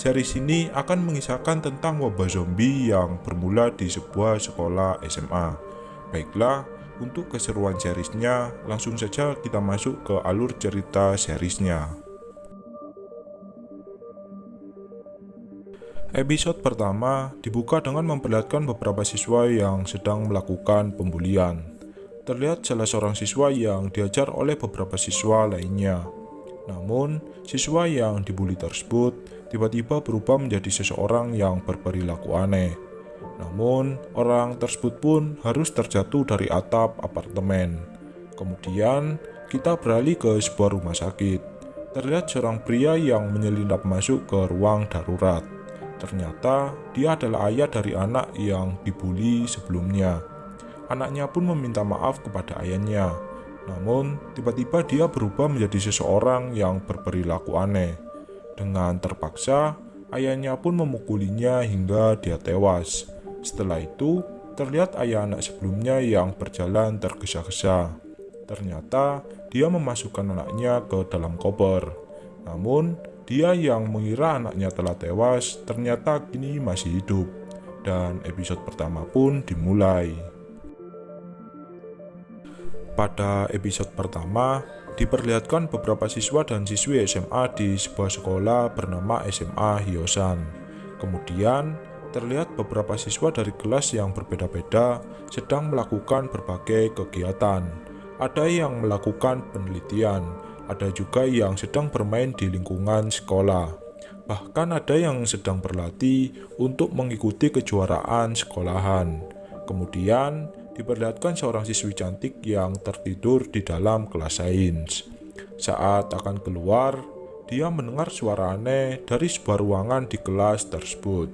Series ini akan mengisahkan tentang wabah zombie yang bermula di sebuah sekolah SMA. Baiklah, untuk keseruan seriesnya, langsung saja kita masuk ke alur cerita seriesnya. Episode pertama dibuka dengan memperlihatkan beberapa siswa yang sedang melakukan pembulian. Terlihat salah seorang siswa yang diajar oleh beberapa siswa lainnya. Namun, siswa yang dibully tersebut tiba-tiba berubah menjadi seseorang yang berperilaku aneh. Namun, orang tersebut pun harus terjatuh dari atap apartemen. Kemudian, kita beralih ke sebuah rumah sakit. Terlihat seorang pria yang menyelinap masuk ke ruang darurat. Ternyata, dia adalah ayah dari anak yang dibully sebelumnya. Anaknya pun meminta maaf kepada ayahnya. Namun, tiba-tiba dia berubah menjadi seseorang yang berperilaku aneh. Dengan terpaksa, ayahnya pun memukulinya hingga dia tewas. Setelah itu, terlihat ayah anak sebelumnya yang berjalan tergesa-gesa. Ternyata, dia memasukkan anaknya ke dalam koper. Namun, dia yang mengira anaknya telah tewas ternyata kini masih hidup. Dan episode pertama pun dimulai. Pada episode pertama, diperlihatkan beberapa siswa dan siswi SMA di sebuah sekolah bernama SMA Hyosan. Kemudian, terlihat beberapa siswa dari kelas yang berbeda-beda sedang melakukan berbagai kegiatan. Ada yang melakukan penelitian, ada juga yang sedang bermain di lingkungan sekolah. Bahkan ada yang sedang berlatih untuk mengikuti kejuaraan sekolahan. Kemudian, diperlihatkan seorang siswi cantik yang tertidur di dalam kelas sains. Saat akan keluar, dia mendengar suara aneh dari sebuah ruangan di kelas tersebut.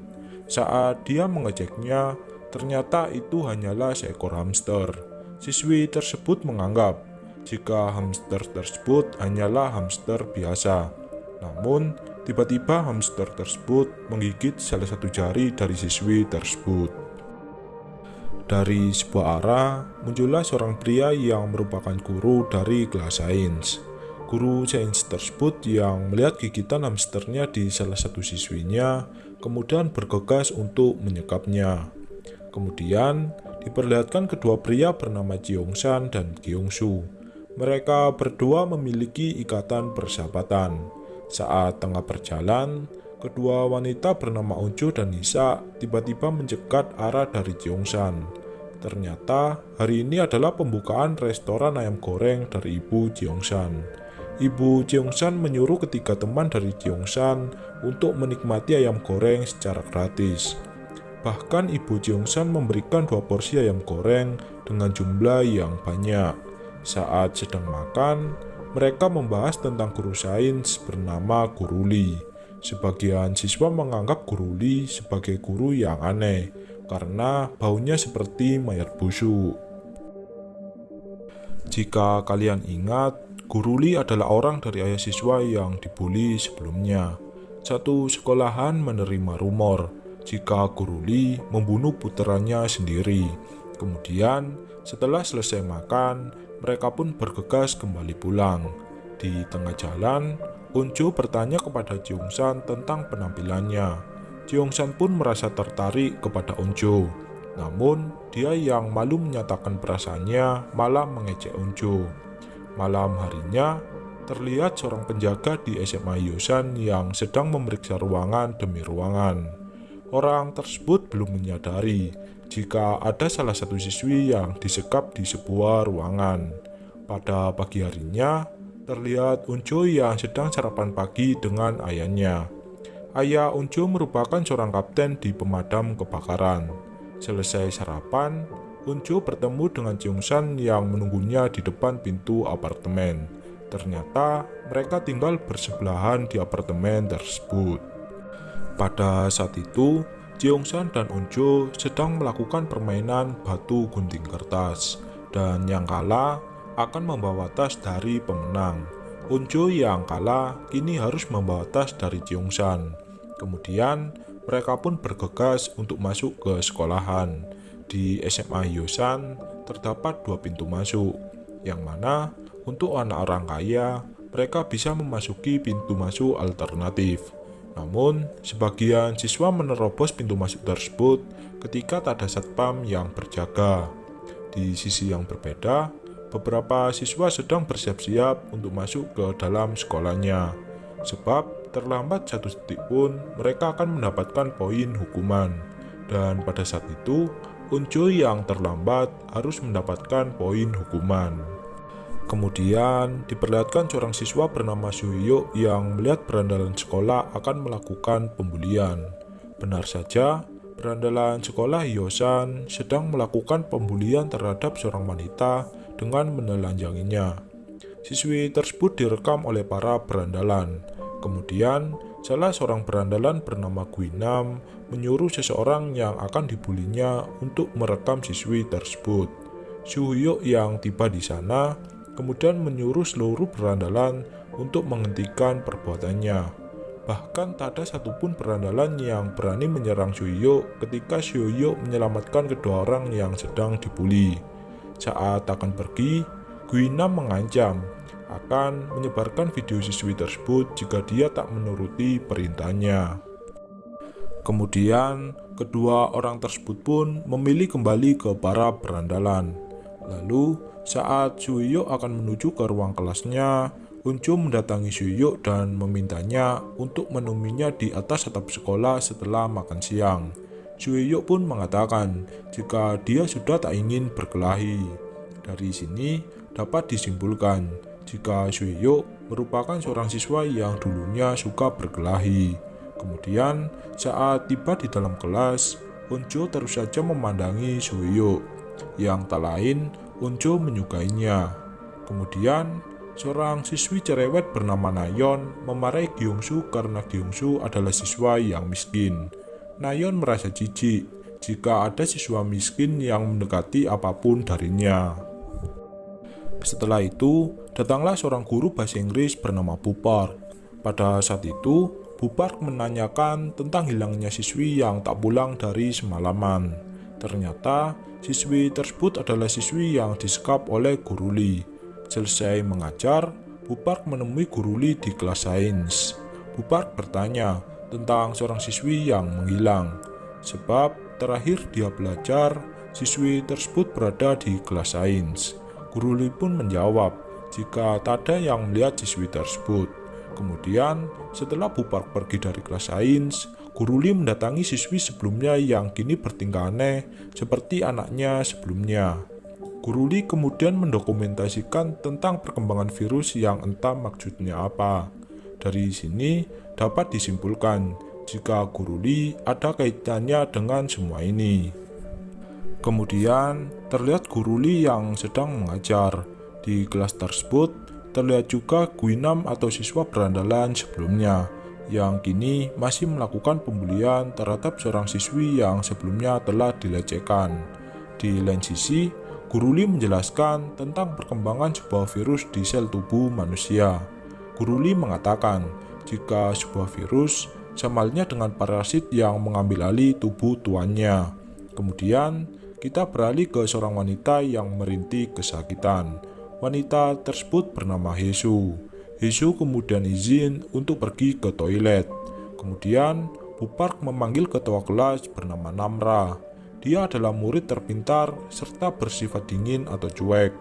Saat dia mengeceknya, ternyata itu hanyalah seekor hamster. Siswi tersebut menganggap jika hamster tersebut hanyalah hamster biasa. Namun, tiba-tiba hamster tersebut menggigit salah satu jari dari siswi tersebut. Dari sebuah arah, muncullah seorang pria yang merupakan guru dari kelas sains. Guru sains tersebut yang melihat gigitan hamsternya di salah satu siswinya, kemudian bergegas untuk menyekapnya. Kemudian, diperlihatkan kedua pria bernama Jiongsan dan Gyeongsu. Mereka berdua memiliki ikatan persahabatan. Saat tengah berjalan, kedua wanita bernama Onjo dan Nisa tiba-tiba mencegat arah dari Jiongsan. Ternyata hari ini adalah pembukaan restoran ayam goreng dari Ibu Jiongsan. Ibu Jiongsan menyuruh ketiga teman dari Jiongsan untuk menikmati ayam goreng secara gratis. Bahkan Ibu Jiongsan memberikan dua porsi ayam goreng dengan jumlah yang banyak. Saat sedang makan, mereka membahas tentang guru sains bernama Guru Li. Sebagian siswa menganggap Guru Li sebagai guru yang aneh karena baunya seperti mayat busuk. Jika kalian ingat, Guru Li adalah orang dari ayah siswa yang dibully sebelumnya. Satu sekolahan menerima rumor jika Guru Li membunuh putranya sendiri. Kemudian, setelah selesai makan, mereka pun bergegas kembali pulang. Di tengah jalan, Onjo bertanya kepada Jiongsan tentang penampilannya. Jiongsan pun merasa tertarik kepada Onjo. Namun, dia yang malu menyatakan perasaannya malah mengejek Onjo. Malam harinya, terlihat seorang penjaga di SMA Yosan yang sedang memeriksa ruangan demi ruangan. Orang tersebut belum menyadari jika ada salah satu siswi yang disekap di sebuah ruangan. Pada pagi harinya, terlihat Unjo yang sedang sarapan pagi dengan ayahnya. Ayah Unjo merupakan seorang kapten di pemadam kebakaran. Selesai sarapan, Unjo bertemu dengan Cheongsan yang menunggunya di depan pintu apartemen. Ternyata mereka tinggal bersebelahan di apartemen tersebut. Pada saat itu, Cheongsan dan Unjo sedang melakukan permainan batu gunting kertas dan yang kalah akan membawa tas dari pemenang. Unjo yang kalah kini harus membawa tas dari Cheongsan. Kemudian mereka pun bergegas untuk masuk ke sekolahan. Di SMA Hyosan terdapat dua pintu masuk, yang mana untuk anak orang kaya mereka bisa memasuki pintu masuk alternatif. Namun, sebagian siswa menerobos pintu masuk tersebut ketika tak ada satpam yang berjaga. Di sisi yang berbeda, beberapa siswa sedang bersiap-siap untuk masuk ke dalam sekolahnya. Sebab terlambat satu detik pun mereka akan mendapatkan poin hukuman. Dan pada saat itu, Unjo yang terlambat harus mendapatkan poin hukuman. Kemudian diperlihatkan seorang siswa bernama Suyo yang melihat berandalan sekolah akan melakukan pembulian. Benar saja, berandalan sekolah Yosan sedang melakukan pembulian terhadap seorang wanita dengan menelanjanginya. Siswi tersebut direkam oleh para berandalan. Kemudian, salah seorang berandalan bernama Guinam menyuruh seseorang yang akan dibulinya untuk merekam siswi tersebut. Suhyuk yang tiba di sana kemudian menyuruh seluruh berandalan untuk menghentikan perbuatannya. Bahkan tak ada satupun berandalan yang berani menyerang Shuyo ketika Shuyo menyelamatkan kedua orang yang sedang dibully. Saat akan pergi, Guina mengancam akan menyebarkan video siswi tersebut jika dia tak menuruti perintahnya. Kemudian, kedua orang tersebut pun memilih kembali ke para berandalan. Lalu, saat Suyuk akan menuju ke ruang kelasnya, Unjo mendatangi Suyuk dan memintanya untuk menemuinya di atas atap sekolah setelah makan siang. Suyuk pun mengatakan jika dia sudah tak ingin berkelahi. Dari sini dapat disimpulkan jika Suyuk merupakan seorang siswa yang dulunya suka berkelahi. Kemudian saat tiba di dalam kelas, Unjo terus saja memandangi Suyuk yang tak lain Unjo menyukainya. Kemudian, seorang siswi cerewet bernama Nayon memarahi Gyungsu karena Gyungsu adalah siswa yang miskin. Nayon merasa jijik jika ada siswa miskin yang mendekati apa pun darinya. Setelah itu, datanglah seorang guru bahasa Inggris bernama Bupar. Pada saat itu, Bupar menanyakan tentang hilangnya siswi yang tak pulang dari semalaman. Ternyata, Siswi tersebut adalah siswi yang disekap oleh Guru Li. Selesai mengajar, Bupark menemui Guru Li di kelas sains. Bupark bertanya tentang seorang siswi yang menghilang. Sebab terakhir dia belajar, siswi tersebut berada di kelas sains. Guru Li pun menjawab jika tak ada yang melihat siswi tersebut. Kemudian, setelah Bupark pergi dari kelas sains, Guru Li mendatangi siswi sebelumnya yang kini bertingkah aneh seperti anaknya sebelumnya. Guru Li kemudian mendokumentasikan tentang perkembangan virus yang entah maksudnya apa. Dari sini dapat disimpulkan jika Guru Li ada kaitannya dengan semua ini. Kemudian terlihat Guru Li yang sedang mengajar. Di kelas tersebut terlihat juga Guinam atau siswa berandalan sebelumnya yang kini masih melakukan pembulian terhadap seorang siswi yang sebelumnya telah dilecehkan. Di lain sisi, Guru Li menjelaskan tentang perkembangan sebuah virus di sel tubuh manusia. Guru Li mengatakan, jika sebuah virus sama dengan parasit yang mengambil alih tubuh tuannya. Kemudian, kita beralih ke seorang wanita yang merintih kesakitan. Wanita tersebut bernama Hesu. Hesu kemudian izin untuk pergi ke toilet. Kemudian, Bupark memanggil ketua kelas bernama Namra. Dia adalah murid terpintar serta bersifat dingin atau cuek.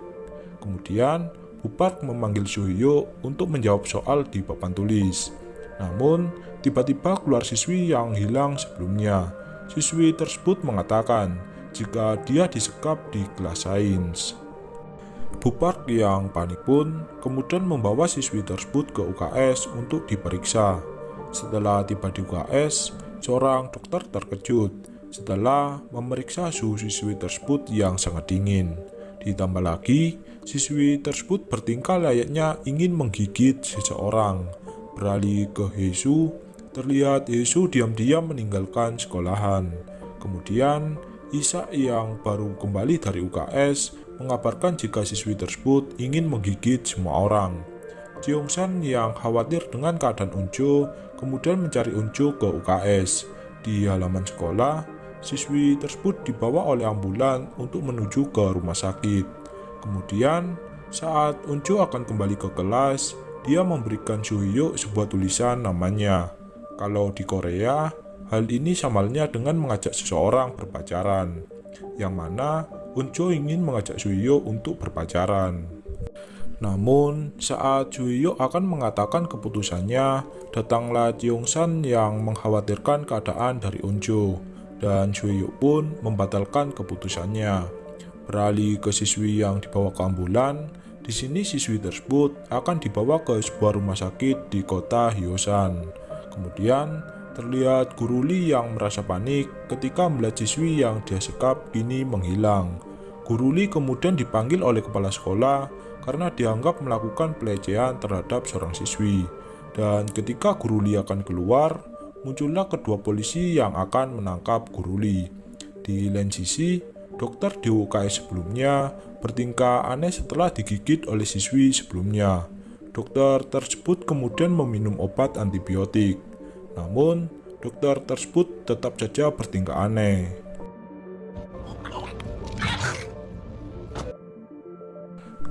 Kemudian, Bupark memanggil Suhyo untuk menjawab soal di papan tulis. Namun, tiba-tiba keluar siswi yang hilang sebelumnya. Siswi tersebut mengatakan jika dia disekap di kelas sains. Bupark yang panik pun kemudian membawa siswi tersebut ke UKS untuk diperiksa. Setelah tiba di UKS, seorang dokter terkejut setelah memeriksa suhu siswi tersebut yang sangat dingin. Ditambah lagi, siswi tersebut bertingkah layaknya ingin menggigit seseorang. Beralih ke Hesu, terlihat Hesu diam-diam meninggalkan sekolahan. Kemudian, Isa yang baru kembali dari UKS mengabarkan jika siswi tersebut ingin menggigit semua orang. San yang khawatir dengan keadaan Unjo kemudian mencari Unjo ke UKS. Di halaman sekolah, siswi tersebut dibawa oleh ambulan untuk menuju ke rumah sakit. Kemudian, saat Unjo akan kembali ke kelas, dia memberikan Suhyo sebuah tulisan namanya. Kalau di Korea, hal ini samalnya dengan mengajak seseorang berpacaran, yang mana Unjo ingin mengajak Suhyo untuk berpacaran. Namun, saat Suhyo akan mengatakan keputusannya, datanglah San yang mengkhawatirkan keadaan dari Unjo, dan Suhyo pun membatalkan keputusannya. Beralih ke siswi yang dibawa ke ambulan, di sini siswi tersebut akan dibawa ke sebuah rumah sakit di kota Hyosan. Kemudian, terlihat guru Lee yang merasa panik ketika melihat siswi yang dia sekap kini menghilang. Guru Lee kemudian dipanggil oleh kepala sekolah karena dianggap melakukan pelecehan terhadap seorang siswi. Dan ketika Guru Lee akan keluar, muncullah kedua polisi yang akan menangkap Guru Lee. Di lain sisi, dokter di UKS sebelumnya bertingkah aneh setelah digigit oleh siswi sebelumnya. Dokter tersebut kemudian meminum obat antibiotik. Namun, dokter tersebut tetap saja bertingkah aneh.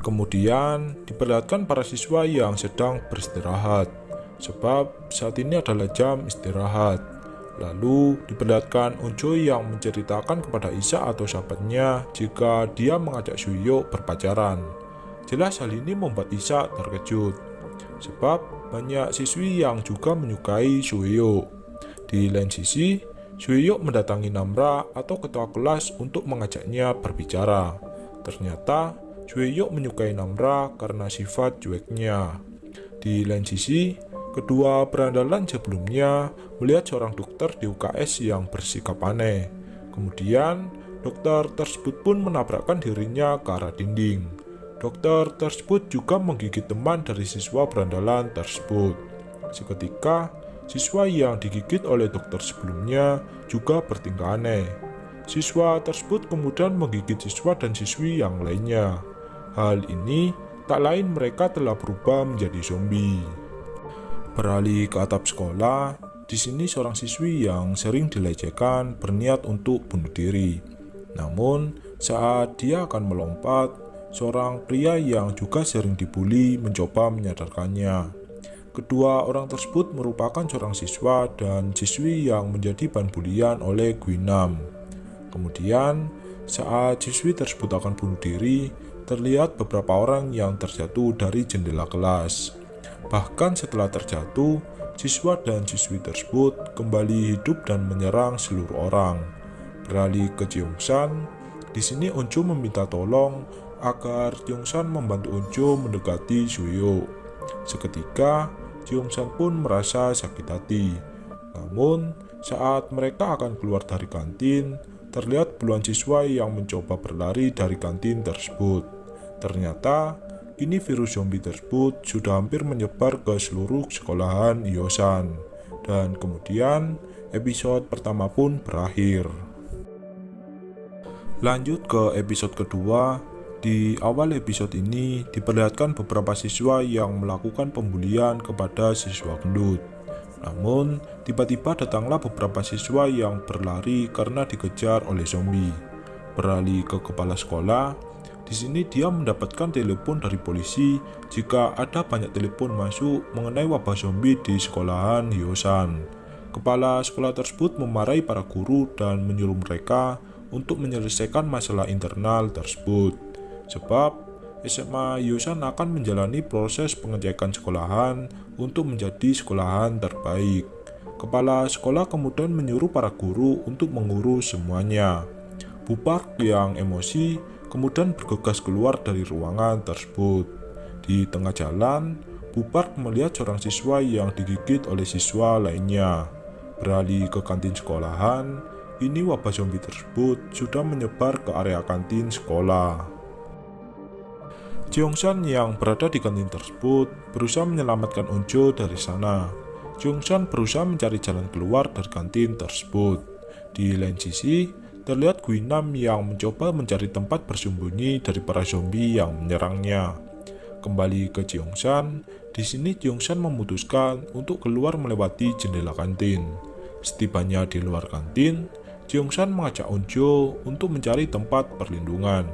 Kemudian diperlihatkan para siswa yang sedang beristirahat, sebab saat ini adalah jam istirahat. Lalu diperlihatkan Unjo yang menceritakan kepada Isa atau sahabatnya jika dia mengajak Suyo berpacaran. Jelas hal ini membuat Isa terkejut, sebab banyak siswi yang juga menyukai Suyo. Di lain sisi, Suyo mendatangi Namra atau ketua kelas untuk mengajaknya berbicara. Ternyata Jueyok menyukai Namra karena sifat cueknya. Di lain sisi, kedua berandalan sebelumnya melihat seorang dokter di UKS yang bersikap aneh. Kemudian, dokter tersebut pun menabrakkan dirinya ke arah dinding. Dokter tersebut juga menggigit teman dari siswa berandalan tersebut. Seketika, siswa yang digigit oleh dokter sebelumnya juga bertingkah aneh. Siswa tersebut kemudian menggigit siswa dan siswi yang lainnya. Hal ini tak lain mereka telah berubah menjadi zombie. Beralih ke atap sekolah, di sini seorang siswi yang sering dilecehkan berniat untuk bunuh diri. Namun, saat dia akan melompat, seorang pria yang juga sering dibully mencoba menyadarkannya. Kedua orang tersebut merupakan seorang siswa dan siswi yang menjadi bahan bulian oleh Gwinam. Kemudian, saat siswi tersebut akan bunuh diri, terlihat beberapa orang yang terjatuh dari jendela kelas. Bahkan setelah terjatuh, siswa dan siswi tersebut kembali hidup dan menyerang seluruh orang. Beralih ke Jeongsan, di sini Unjo meminta tolong agar Jeongsan membantu Unjo mendekati Suyo. Seketika, Jeongsan pun merasa sakit hati. Namun, saat mereka akan keluar dari kantin, terlihat puluhan siswa yang mencoba berlari dari kantin tersebut. Ternyata, kini virus zombie tersebut sudah hampir menyebar ke seluruh sekolahan Yosan. Dan kemudian, episode pertama pun berakhir. Lanjut ke episode kedua, di awal episode ini diperlihatkan beberapa siswa yang melakukan pembulian kepada siswa gendut. Namun, tiba-tiba datanglah beberapa siswa yang berlari karena dikejar oleh zombie. Beralih ke kepala sekolah, di sini dia mendapatkan telepon dari polisi jika ada banyak telepon masuk mengenai wabah zombie di sekolahan Hyosan. Kepala sekolah tersebut memarahi para guru dan menyuruh mereka untuk menyelesaikan masalah internal tersebut. Sebab SMA Hyosan akan menjalani proses pengecekan sekolahan untuk menjadi sekolahan terbaik. Kepala sekolah kemudian menyuruh para guru untuk mengurus semuanya. Bupak yang emosi kemudian bergegas keluar dari ruangan tersebut. Di tengah jalan, Bupark melihat seorang siswa yang digigit oleh siswa lainnya. Beralih ke kantin sekolahan, ini wabah zombie tersebut sudah menyebar ke area kantin sekolah. Jeongsan yang berada di kantin tersebut berusaha menyelamatkan Unjo dari sana. Jeongsan berusaha mencari jalan keluar dari kantin tersebut. Di lain sisi, terlihat Guinam yang mencoba mencari tempat bersembunyi dari para zombie yang menyerangnya. Kembali ke Jeongsan, di sini Jeongsan memutuskan untuk keluar melewati jendela kantin. Setibanya di luar kantin, Jeongsan mengajak Unjo untuk mencari tempat perlindungan.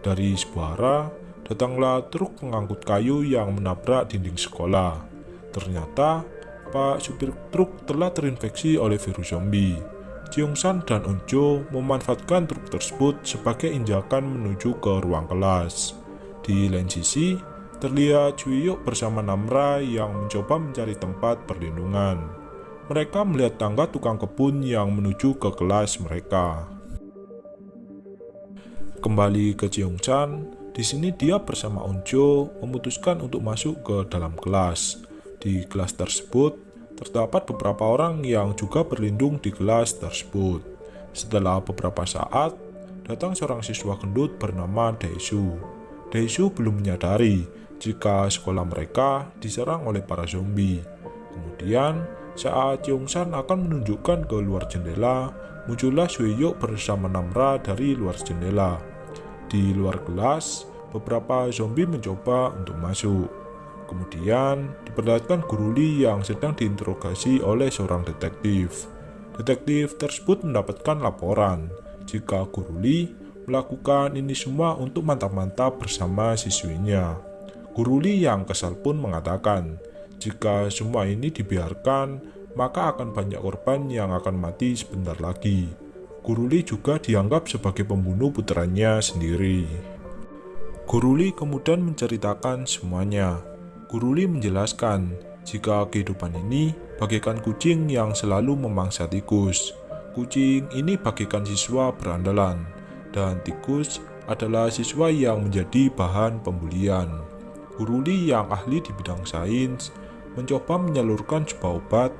Dari sebuah arah, datanglah truk pengangkut kayu yang menabrak dinding sekolah. Ternyata, Pak supir truk telah terinfeksi oleh virus zombie. Jeongsan dan Unjo memanfaatkan truk tersebut sebagai injakan menuju ke ruang kelas. Di lain sisi, terlihat Chuyuk bersama Namra yang mencoba mencari tempat perlindungan. Mereka melihat tangga tukang kebun yang menuju ke kelas mereka. Kembali ke Jeongchan, di sini dia bersama Unjo memutuskan untuk masuk ke dalam kelas. Di kelas tersebut, terdapat beberapa orang yang juga berlindung di kelas tersebut. Setelah beberapa saat, datang seorang siswa gendut bernama Daesu. Daesu belum menyadari jika sekolah mereka diserang oleh para zombie. Kemudian, saat Yongsan akan menunjukkan ke luar jendela, muncullah Sueyok bersama Namra dari luar jendela. Di luar kelas, beberapa zombie mencoba untuk masuk. Kemudian, diperlihatkan Guru Lee yang sedang diinterogasi oleh seorang detektif. Detektif tersebut mendapatkan laporan jika Guru Lee melakukan ini semua untuk mantap-mantap bersama siswinya. Guru Lee yang kesal pun mengatakan, jika semua ini dibiarkan, maka akan banyak korban yang akan mati sebentar lagi. Guru Lee juga dianggap sebagai pembunuh putranya sendiri. Guru Lee kemudian menceritakan semuanya. Guru Lee menjelaskan jika kehidupan ini bagaikan kucing yang selalu memangsa tikus. Kucing ini bagaikan siswa berandalan, dan tikus adalah siswa yang menjadi bahan pembulian. Guru Lee yang ahli di bidang sains mencoba menyalurkan sebuah obat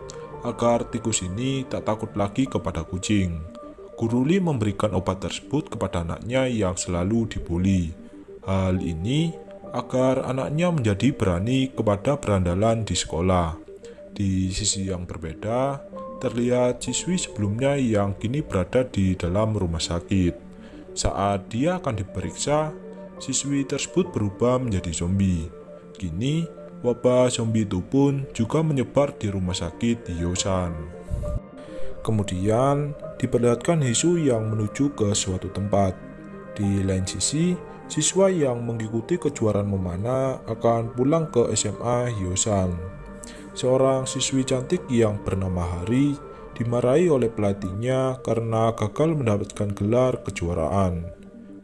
agar tikus ini tak takut lagi kepada kucing. Guru Lee memberikan obat tersebut kepada anaknya yang selalu dibully. Hal ini agar anaknya menjadi berani kepada berandalan di sekolah. Di sisi yang berbeda, terlihat siswi sebelumnya yang kini berada di dalam rumah sakit. Saat dia akan diperiksa, siswi tersebut berubah menjadi zombie. Kini, wabah zombie itu pun juga menyebar di rumah sakit di Yosan. Kemudian, diperlihatkan Hisu yang menuju ke suatu tempat. Di lain sisi, siswa yang mengikuti kejuaraan memanah akan pulang ke SMA Hyosan. Seorang siswi cantik yang bernama Hari dimarahi oleh pelatihnya karena gagal mendapatkan gelar kejuaraan.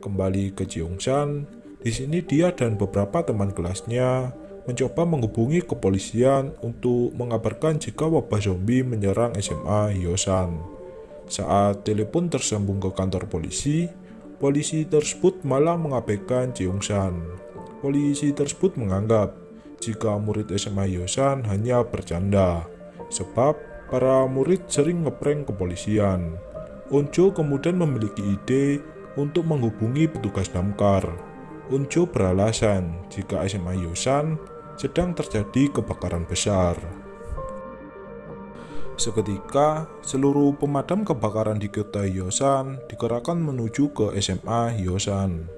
Kembali ke Jeongsan, di sini dia dan beberapa teman kelasnya mencoba menghubungi kepolisian untuk mengabarkan jika wabah zombie menyerang SMA Hyosan. Saat telepon tersambung ke kantor polisi, polisi tersebut malah mengabaikan Jeongsan. Polisi tersebut menganggap jika murid SMA Hyosan hanya bercanda, sebab para murid sering ngeprank kepolisian. Onjo kemudian memiliki ide untuk menghubungi petugas damkar. Onjo beralasan jika SMA Yosan sedang terjadi kebakaran besar. Seketika, seluruh pemadam kebakaran di kota Yosan dikerahkan menuju ke SMA Yosan.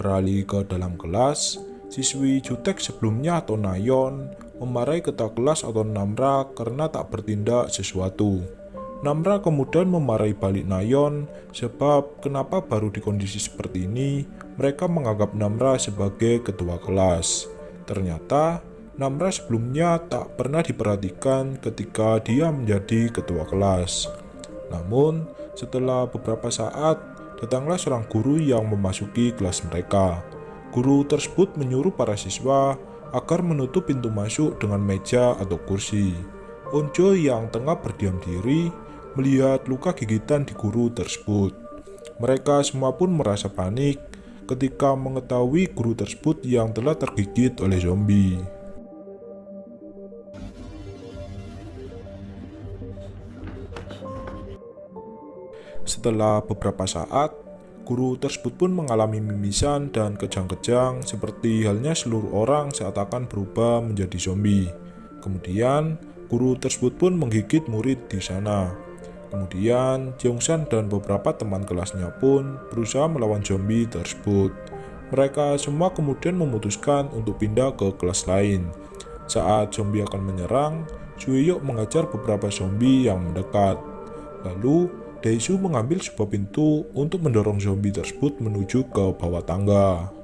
Beralih ke dalam kelas, siswi jutek sebelumnya atau Nayon memarahi ketua kelas atau Namra karena tak bertindak sesuatu. Namra kemudian memarahi balik Nayon sebab kenapa baru di kondisi seperti ini mereka menganggap Namra sebagai ketua kelas. Ternyata, Namra sebelumnya tak pernah diperhatikan ketika dia menjadi ketua kelas. Namun, setelah beberapa saat, datanglah seorang guru yang memasuki kelas mereka. Guru tersebut menyuruh para siswa agar menutup pintu masuk dengan meja atau kursi. Onjo yang tengah berdiam diri melihat luka gigitan di guru tersebut. Mereka semua pun merasa panik ketika mengetahui guru tersebut yang telah tergigit oleh zombie. Setelah beberapa saat, guru tersebut pun mengalami mimisan dan kejang-kejang seperti halnya seluruh orang saat akan berubah menjadi zombie. Kemudian, guru tersebut pun menggigit murid di sana. Kemudian, Jeongsan dan beberapa teman kelasnya pun berusaha melawan zombie tersebut. Mereka semua kemudian memutuskan untuk pindah ke kelas lain. Saat zombie akan menyerang, Suiyok mengajar beberapa zombie yang mendekat. Lalu, Daesu mengambil sebuah pintu untuk mendorong zombie tersebut menuju ke bawah tangga.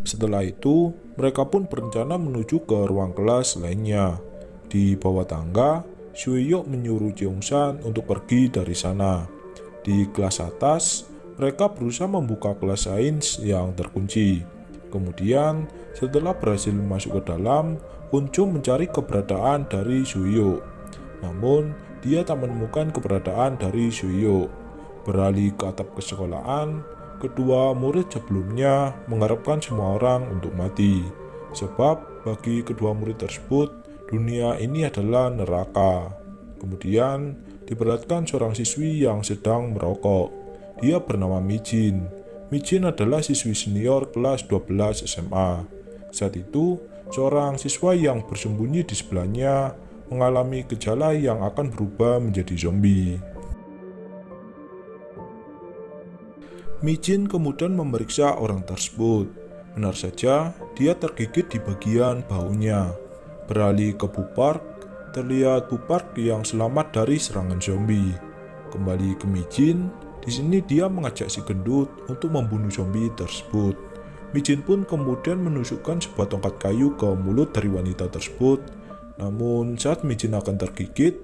Setelah itu, mereka pun berencana menuju ke ruang kelas lainnya. Di bawah tangga, Suiyok menyuruh Jeongsan untuk pergi dari sana. Di kelas atas, mereka berusaha membuka kelas sains yang terkunci. Kemudian, setelah berhasil masuk ke dalam, Unjo mencari keberadaan dari Suiyok. Namun, dia tak menemukan keberadaan dari Suyo. Beralih ke atap kesekolahan, kedua murid sebelumnya mengharapkan semua orang untuk mati. Sebab bagi kedua murid tersebut, dunia ini adalah neraka. Kemudian, diperlihatkan seorang siswi yang sedang merokok. Dia bernama Mijin. Mijin adalah siswi senior kelas 12 SMA. Saat itu, seorang siswa yang bersembunyi di sebelahnya mengalami gejala yang akan berubah menjadi zombie. Mijin kemudian memeriksa orang tersebut. Benar saja, dia tergigit di bagian baunya. Beralih ke Bupark, terlihat Bupark yang selamat dari serangan zombie. Kembali ke Mijin, di sini dia mengajak si gendut untuk membunuh zombie tersebut. Mijin pun kemudian menusukkan sebuah tongkat kayu ke mulut dari wanita tersebut namun saat Mijin akan tergigit,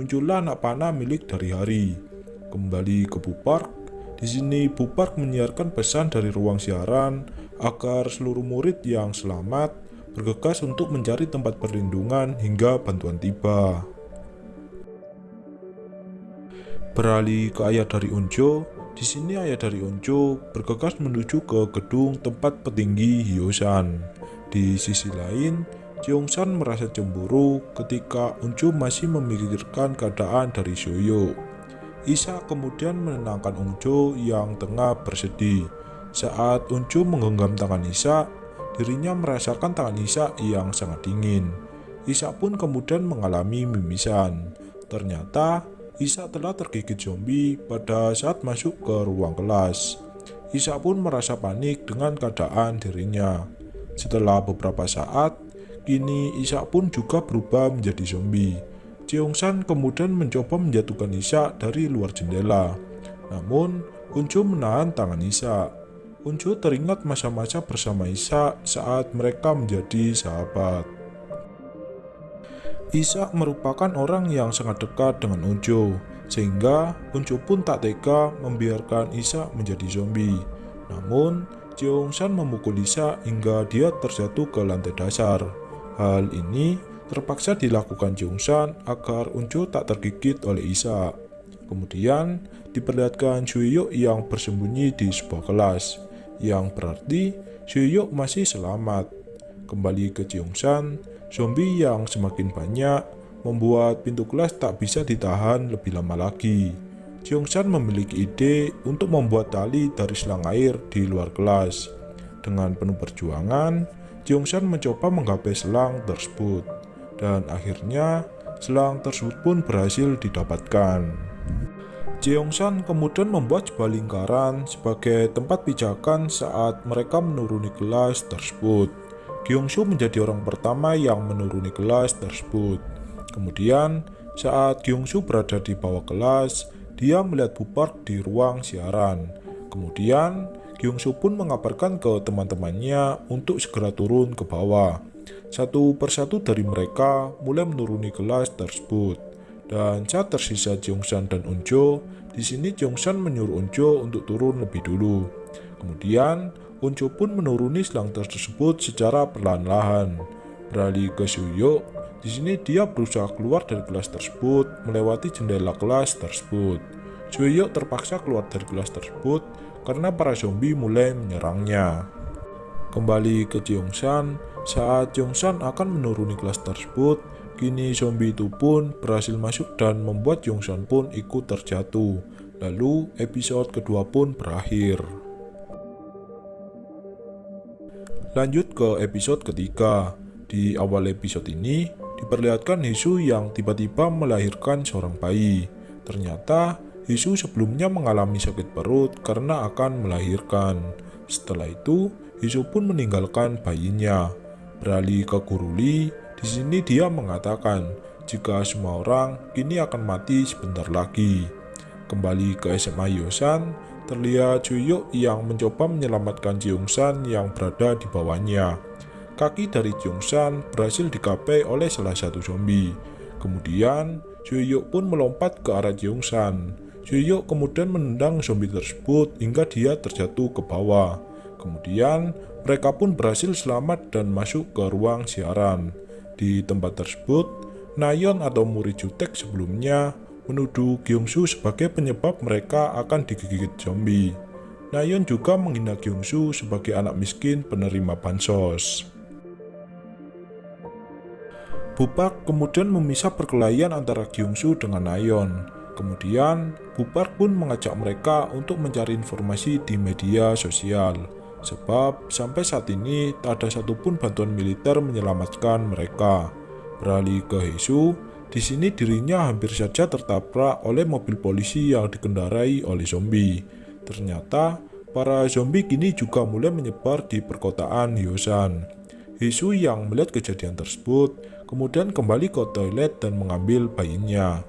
muncullah anak panah milik dari Hari. Kembali ke Bupark, di sini Bupark menyiarkan pesan dari ruang siaran agar seluruh murid yang selamat bergegas untuk mencari tempat perlindungan hingga bantuan tiba. Beralih ke ayah dari Unjo, di sini ayah dari Unjo bergegas menuju ke gedung tempat petinggi Hyosan. Di sisi lain, Jeongsan merasa cemburu ketika Unju masih memikirkan keadaan dari Soyo. Isa kemudian menenangkan Unjo yang tengah bersedih. Saat Unju menggenggam tangan Isa, dirinya merasakan tangan Isa yang sangat dingin. Isa pun kemudian mengalami mimisan. Ternyata Isa telah tergigit zombie pada saat masuk ke ruang kelas. Isa pun merasa panik dengan keadaan dirinya. Setelah beberapa saat, Kini Isa pun juga berubah menjadi zombie. San kemudian mencoba menjatuhkan Isa dari luar jendela. Namun, Unjo menahan tangan Isa. Unjo teringat masa-masa bersama Isa saat mereka menjadi sahabat. Isa merupakan orang yang sangat dekat dengan Unjo, sehingga Unjo pun tak tega membiarkan Isa menjadi zombie. Namun, San memukul Isa hingga dia terjatuh ke lantai dasar. Hal ini terpaksa dilakukan Jungsan agar Unjo tak tergigit oleh Isa. Kemudian diperlihatkan Suyuk yang bersembunyi di sebuah kelas, yang berarti Suyuk masih selamat. Kembali ke Jungsan, zombie yang semakin banyak membuat pintu kelas tak bisa ditahan lebih lama lagi. Jungsan memiliki ide untuk membuat tali dari selang air di luar kelas. Dengan penuh perjuangan, Jeongsan mencoba menggapai selang tersebut, dan akhirnya selang tersebut pun berhasil didapatkan. Jeongsan kemudian membuat sebuah lingkaran sebagai tempat pijakan saat mereka menuruni kelas tersebut. Gyeongsu menjadi orang pertama yang menuruni kelas tersebut. Kemudian, saat Gyeongsu berada di bawah kelas, dia melihat Bupark di ruang siaran. Kemudian, Kyungsu pun mengabarkan ke teman-temannya untuk segera turun ke bawah. Satu persatu dari mereka mulai menuruni kelas tersebut. Dan saat tersisa Jongsan dan Unjo, di sini Jongsan menyuruh Unjo untuk turun lebih dulu. Kemudian, Unjo pun menuruni selang tersebut secara perlahan-lahan. Beralih ke Suyo, di sini dia berusaha keluar dari kelas tersebut melewati jendela kelas tersebut. Joyok terpaksa keluar dari kelas tersebut karena para zombie mulai menyerangnya. Kembali ke Jeongsan, saat Jeongsan akan menuruni kelas tersebut, kini zombie itu pun berhasil masuk dan membuat Jeongsan pun ikut terjatuh. Lalu episode kedua pun berakhir. Lanjut ke episode ketiga. Di awal episode ini, diperlihatkan Hisu yang tiba-tiba melahirkan seorang bayi. Ternyata, Hisu sebelumnya mengalami sakit perut karena akan melahirkan. Setelah itu, Hisu pun meninggalkan bayinya. Beralih ke Guruli, di sini dia mengatakan jika semua orang kini akan mati sebentar lagi. Kembali ke SMA Yosan, terlihat Juyuk yang mencoba menyelamatkan Jeongsan yang berada di bawahnya. Kaki dari Jeongsan berhasil dikapai oleh salah satu zombie. Kemudian, Juyuk pun melompat ke arah Jeongsan. Juyuk kemudian menendang zombie tersebut hingga dia terjatuh ke bawah. Kemudian, mereka pun berhasil selamat dan masuk ke ruang siaran. Di tempat tersebut, Nayon atau murid Jutek sebelumnya menuduh Gyeongsu sebagai penyebab mereka akan digigit zombie. Nayon juga menghina Gyeongsu sebagai anak miskin penerima bansos. Bupak kemudian memisah perkelahian antara Gyeongsu dengan Nayon. Kemudian, Bupak pun mengajak mereka untuk mencari informasi di media sosial. Sebab sampai saat ini tak ada satupun bantuan militer menyelamatkan mereka. Beralih ke Hesu, di sini dirinya hampir saja tertabrak oleh mobil polisi yang dikendarai oleh zombie. Ternyata para zombie kini juga mulai menyebar di perkotaan Hyosan. Hesu yang melihat kejadian tersebut kemudian kembali ke toilet dan mengambil bayinya.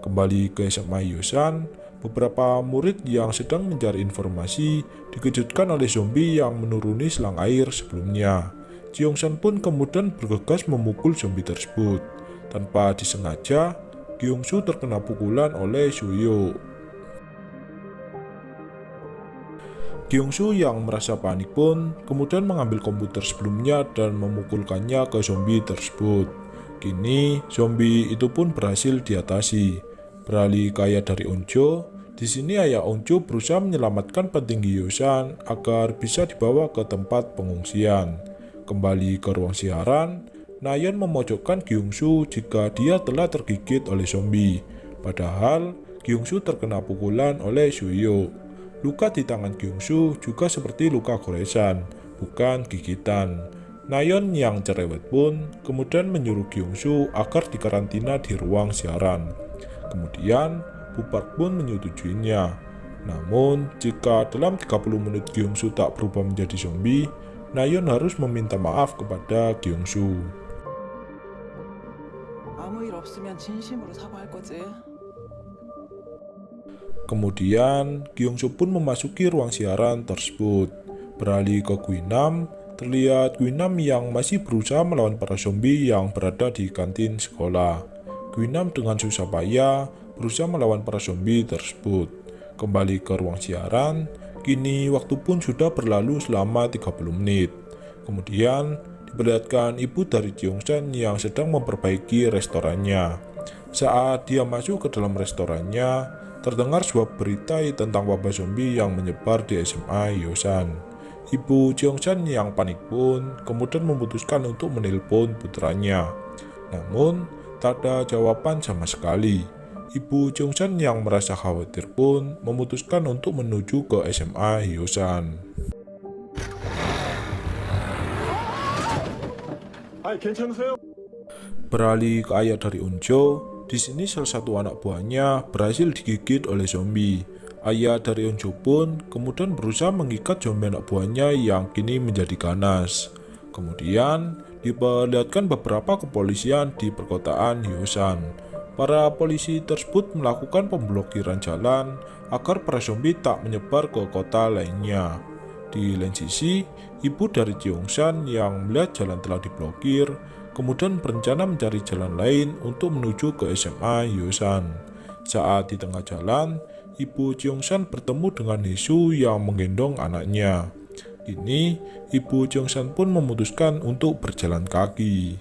Kembali ke SMA Hyosan, Beberapa murid yang sedang mencari informasi dikejutkan oleh zombie yang menuruni selang air sebelumnya. Jeongsan pun kemudian bergegas memukul zombie tersebut. Tanpa disengaja, Gyeongsu terkena pukulan oleh Suyo. Gyeongsu yang merasa panik pun kemudian mengambil komputer sebelumnya dan memukulkannya ke zombie tersebut. Kini, zombie itu pun berhasil diatasi. Beralih ke ayah dari Onjo, di sini ayah Onjo berusaha menyelamatkan petinggi Yosan agar bisa dibawa ke tempat pengungsian. Kembali ke ruang siaran, Nayeon memojokkan Gyungsu jika dia telah tergigit oleh zombie. Padahal, Gyungsu terkena pukulan oleh Suyo. Luka di tangan Gyungsu juga seperti luka goresan, bukan gigitan. Nayeon yang cerewet pun kemudian menyuruh Gyungsu agar dikarantina di ruang siaran. Kemudian, Bupak pun menyetujuinya. Namun, jika dalam 30 menit Gyeongsu tak berubah menjadi zombie, Nayeon harus meminta maaf kepada Gyeongsu. Kemudian, Gyeongsu pun memasuki ruang siaran tersebut. Beralih ke Guinam, terlihat Guinam yang masih berusaha melawan para zombie yang berada di kantin sekolah. Guinam dengan susah payah berusaha melawan para zombie tersebut. Kembali ke ruang siaran, kini waktu pun sudah berlalu selama 30 menit. Kemudian diperlihatkan ibu dari Jeongsan yang sedang memperbaiki restorannya. Saat dia masuk ke dalam restorannya, terdengar sebuah berita tentang wabah zombie yang menyebar di SMA Yosan. Ibu Jeongsan yang panik pun kemudian memutuskan untuk menelpon putranya. Namun, Tak ada jawaban sama sekali. Ibu Jongsan yang merasa khawatir pun memutuskan untuk menuju ke SMA Hyosan. Beralih ke ayah dari Unjo, di sini salah satu anak buahnya berhasil digigit oleh zombie. Ayah dari Unjo pun kemudian berusaha mengikat zombie anak buahnya yang kini menjadi ganas. Kemudian, diperlihatkan beberapa kepolisian di perkotaan Hyosan. Para polisi tersebut melakukan pemblokiran jalan agar para zombie tak menyebar ke kota lainnya. Di lain sisi, ibu dari Jeongsan yang melihat jalan telah diblokir, kemudian berencana mencari jalan lain untuk menuju ke SMA Hyosan. Saat di tengah jalan, ibu Jeongsan bertemu dengan Hisu yang menggendong anaknya. Kini, Ibu Jongsan pun memutuskan untuk berjalan kaki.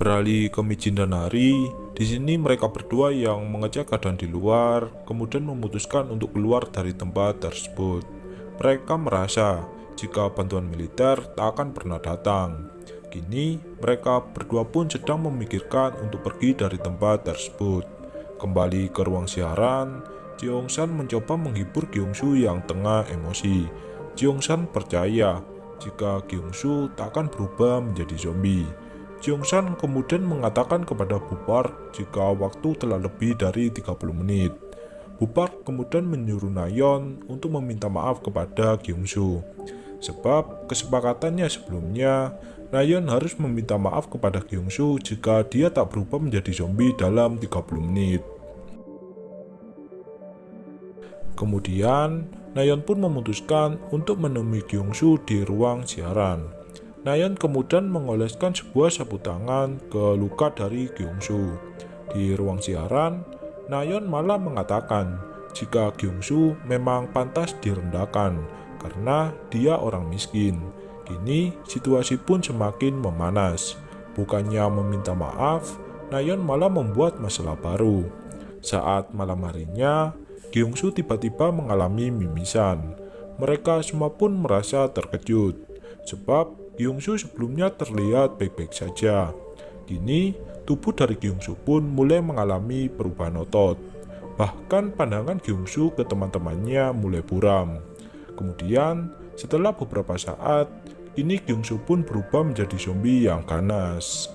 Beralih ke Mijin dan Hari, Di sini mereka berdua yang mengecek keadaan di luar, kemudian memutuskan untuk keluar dari tempat tersebut. Mereka merasa jika bantuan militer tak akan pernah datang. Kini mereka berdua pun sedang memikirkan untuk pergi dari tempat tersebut. Kembali ke ruang siaran, Jeongsan mencoba menghibur Gyeongsu yang tengah emosi. Jeongsan percaya jika Gyeongsu tak akan berubah menjadi zombie. Jeongsan kemudian mengatakan kepada Bupar jika waktu telah lebih dari 30 menit. Bupar kemudian menyuruh Nayon untuk meminta maaf kepada Gyeongsu. Sebab kesepakatannya sebelumnya, Nayon harus meminta maaf kepada Gyeongsu jika dia tak berubah menjadi zombie dalam 30 menit. Kemudian, Nayon pun memutuskan untuk menemui Gyeongsu di ruang siaran. Nayon kemudian mengoleskan sebuah sapu tangan ke luka dari Gyeongsu. Di ruang siaran, Nayon malah mengatakan jika Gyeongsu memang pantas direndahkan karena dia orang miskin. Kini situasi pun semakin memanas. Bukannya meminta maaf, Nayon malah membuat masalah baru. Saat malam harinya, Gyeongsu tiba-tiba mengalami mimisan. Mereka semua pun merasa terkejut, sebab Gyeongsu sebelumnya terlihat baik-baik saja. Kini, tubuh dari Gyeongsu pun mulai mengalami perubahan otot. Bahkan pandangan Gyeongsu ke teman-temannya mulai buram. Kemudian, setelah beberapa saat, kini Gyeongsu pun berubah menjadi zombie yang ganas.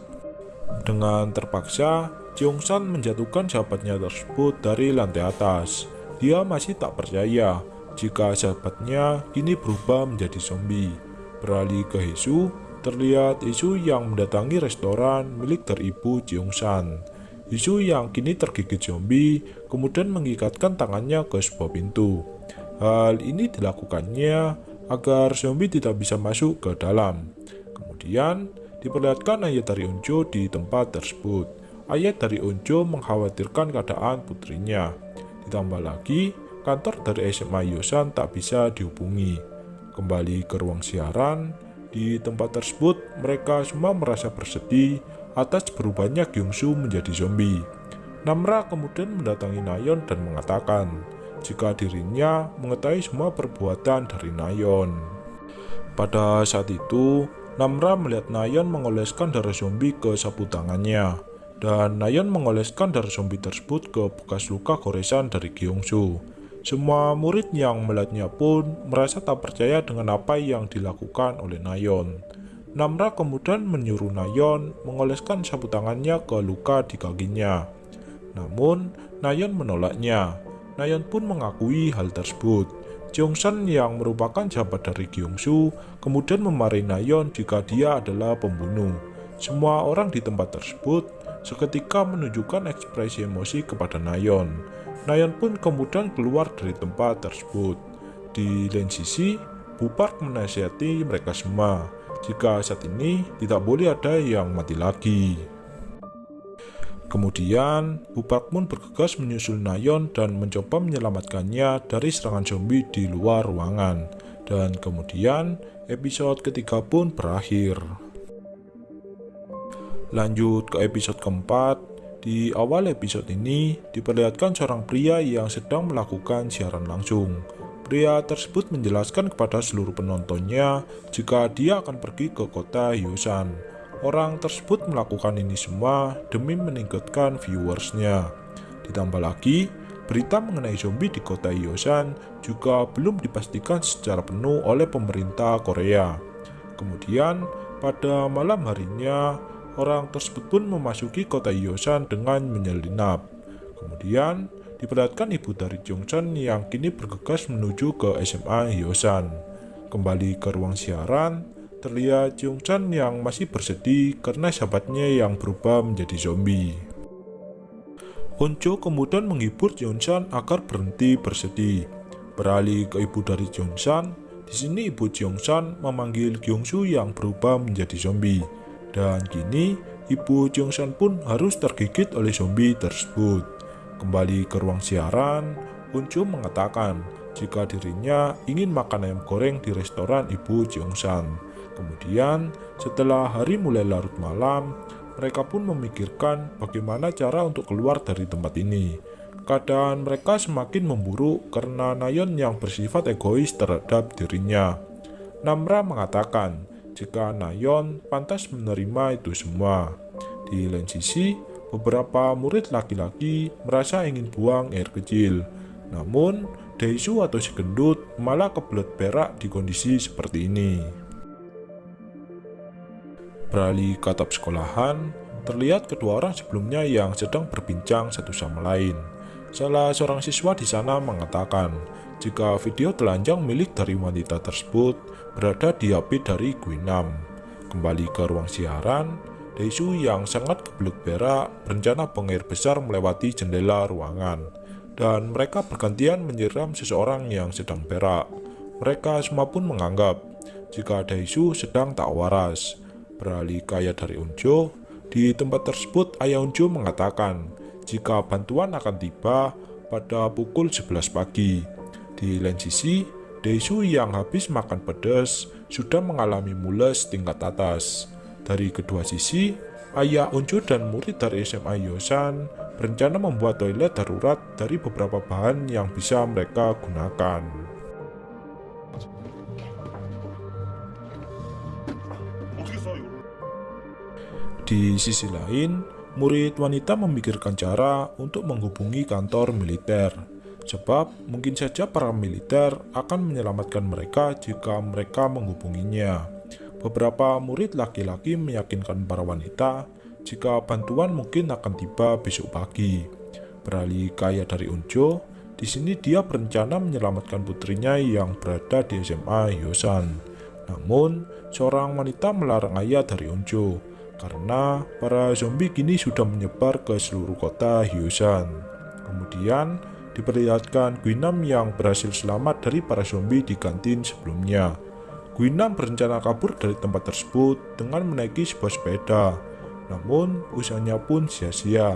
Dengan terpaksa, Jeongsan menjatuhkan sahabatnya tersebut dari lantai atas. Dia masih tak percaya jika sahabatnya kini berubah menjadi zombie. Beralih ke Hesu, terlihat Hesu yang mendatangi restoran milik dari ibu Jeongsan. Hesu yang kini tergigit zombie kemudian mengikatkan tangannya ke sebuah pintu. Hal ini dilakukannya agar zombie tidak bisa masuk ke dalam. Kemudian diperlihatkan ayat dari Onjo di tempat tersebut. Ayat dari Onjo mengkhawatirkan keadaan putrinya. Ditambah lagi, kantor dari SMA Yosan tak bisa dihubungi. Kembali ke ruang siaran, di tempat tersebut mereka semua merasa bersedih atas berubahnya Gyeongsu menjadi zombie. Namra kemudian mendatangi Nayon dan mengatakan jika dirinya mengetahui semua perbuatan dari Nayon. Pada saat itu, Namra melihat Nayon mengoleskan darah zombie ke sapu tangannya dan Nayon mengoleskan darah zombie tersebut ke bekas luka goresan dari Gyeongsu. Semua murid yang melihatnya pun merasa tak percaya dengan apa yang dilakukan oleh Nayon. Namra kemudian menyuruh Nayon mengoleskan sapu tangannya ke luka di kakinya. Namun, Nayon menolaknya. Nayon pun mengakui hal tersebut. Jeongsan yang merupakan sahabat dari Gyeongsu kemudian memarahi Nayon jika dia adalah pembunuh. Semua orang di tempat tersebut seketika menunjukkan ekspresi emosi kepada Nayon. Nayon pun kemudian keluar dari tempat tersebut. Di lain sisi, Bupark menasihati mereka semua jika saat ini tidak boleh ada yang mati lagi. Kemudian, Bupark pun bergegas menyusul Nayon dan mencoba menyelamatkannya dari serangan zombie di luar ruangan. Dan kemudian, episode ketiga pun berakhir. Lanjut ke episode keempat, di awal episode ini diperlihatkan seorang pria yang sedang melakukan siaran langsung. Pria tersebut menjelaskan kepada seluruh penontonnya jika dia akan pergi ke kota Yosan. Orang tersebut melakukan ini semua demi meningkatkan viewersnya. Ditambah lagi, berita mengenai zombie di kota Yosan juga belum dipastikan secara penuh oleh pemerintah Korea. Kemudian, pada malam harinya, Orang tersebut pun memasuki kota Yosan dengan menyelinap. Kemudian, diperlihatkan ibu dari Jongsan yang kini bergegas menuju ke SMA Yosan. Kembali ke ruang siaran, terlihat Jongsan yang masih bersedih karena sahabatnya yang berubah menjadi zombie. Onjo kemudian menghibur Jongsan agar berhenti bersedih. Beralih ke ibu dari Jongsan, di sini ibu Jongsan memanggil Gyeongsu yang berubah menjadi zombie. Dan kini, Ibu Jongsan pun harus tergigit oleh zombie tersebut. Kembali ke ruang siaran, Uncu mengatakan jika dirinya ingin makan ayam goreng di restoran Ibu Jongsan. Kemudian, setelah hari mulai larut malam, mereka pun memikirkan bagaimana cara untuk keluar dari tempat ini. Keadaan mereka semakin memburuk karena Nayon yang bersifat egois terhadap dirinya. Namra mengatakan jika Nayon pantas menerima itu semua. Di lain sisi, beberapa murid laki-laki merasa ingin buang air kecil. Namun, Daisu atau si gendut malah kebelet berak di kondisi seperti ini. Beralih ke atap sekolahan, terlihat kedua orang sebelumnya yang sedang berbincang satu sama lain. Salah seorang siswa di sana mengatakan, jika video telanjang milik dari wanita tersebut berada di HP dari Guinam. Kembali ke ruang siaran, Daisu yang sangat kebelut berak berencana buang air besar melewati jendela ruangan, dan mereka bergantian menyiram seseorang yang sedang berak. Mereka semua pun menganggap jika Daisu sedang tak waras, Beralih ke ayah dari Unjo, di tempat tersebut ayah Unjo mengatakan jika bantuan akan tiba pada pukul 11 pagi. Di lain sisi, Daisu yang habis makan pedas sudah mengalami mules tingkat atas. Dari kedua sisi, ayah Unjo dan murid dari SMA Yosan berencana membuat toilet darurat dari beberapa bahan yang bisa mereka gunakan. Di sisi lain, murid wanita memikirkan cara untuk menghubungi kantor militer, sebab mungkin saja para militer akan menyelamatkan mereka jika mereka menghubunginya. Beberapa murid laki-laki meyakinkan para wanita jika bantuan mungkin akan tiba besok pagi. Beralih kaya dari Unjo, di sini dia berencana menyelamatkan putrinya yang berada di SMA Yosan. Namun, seorang wanita melarang ayah dari Unjo karena para zombie kini sudah menyebar ke seluruh kota Hyosan. Kemudian diperlihatkan Guinam yang berhasil selamat dari para zombie di kantin sebelumnya. Guinam berencana kabur dari tempat tersebut dengan menaiki sebuah sepeda, namun usahanya pun sia-sia.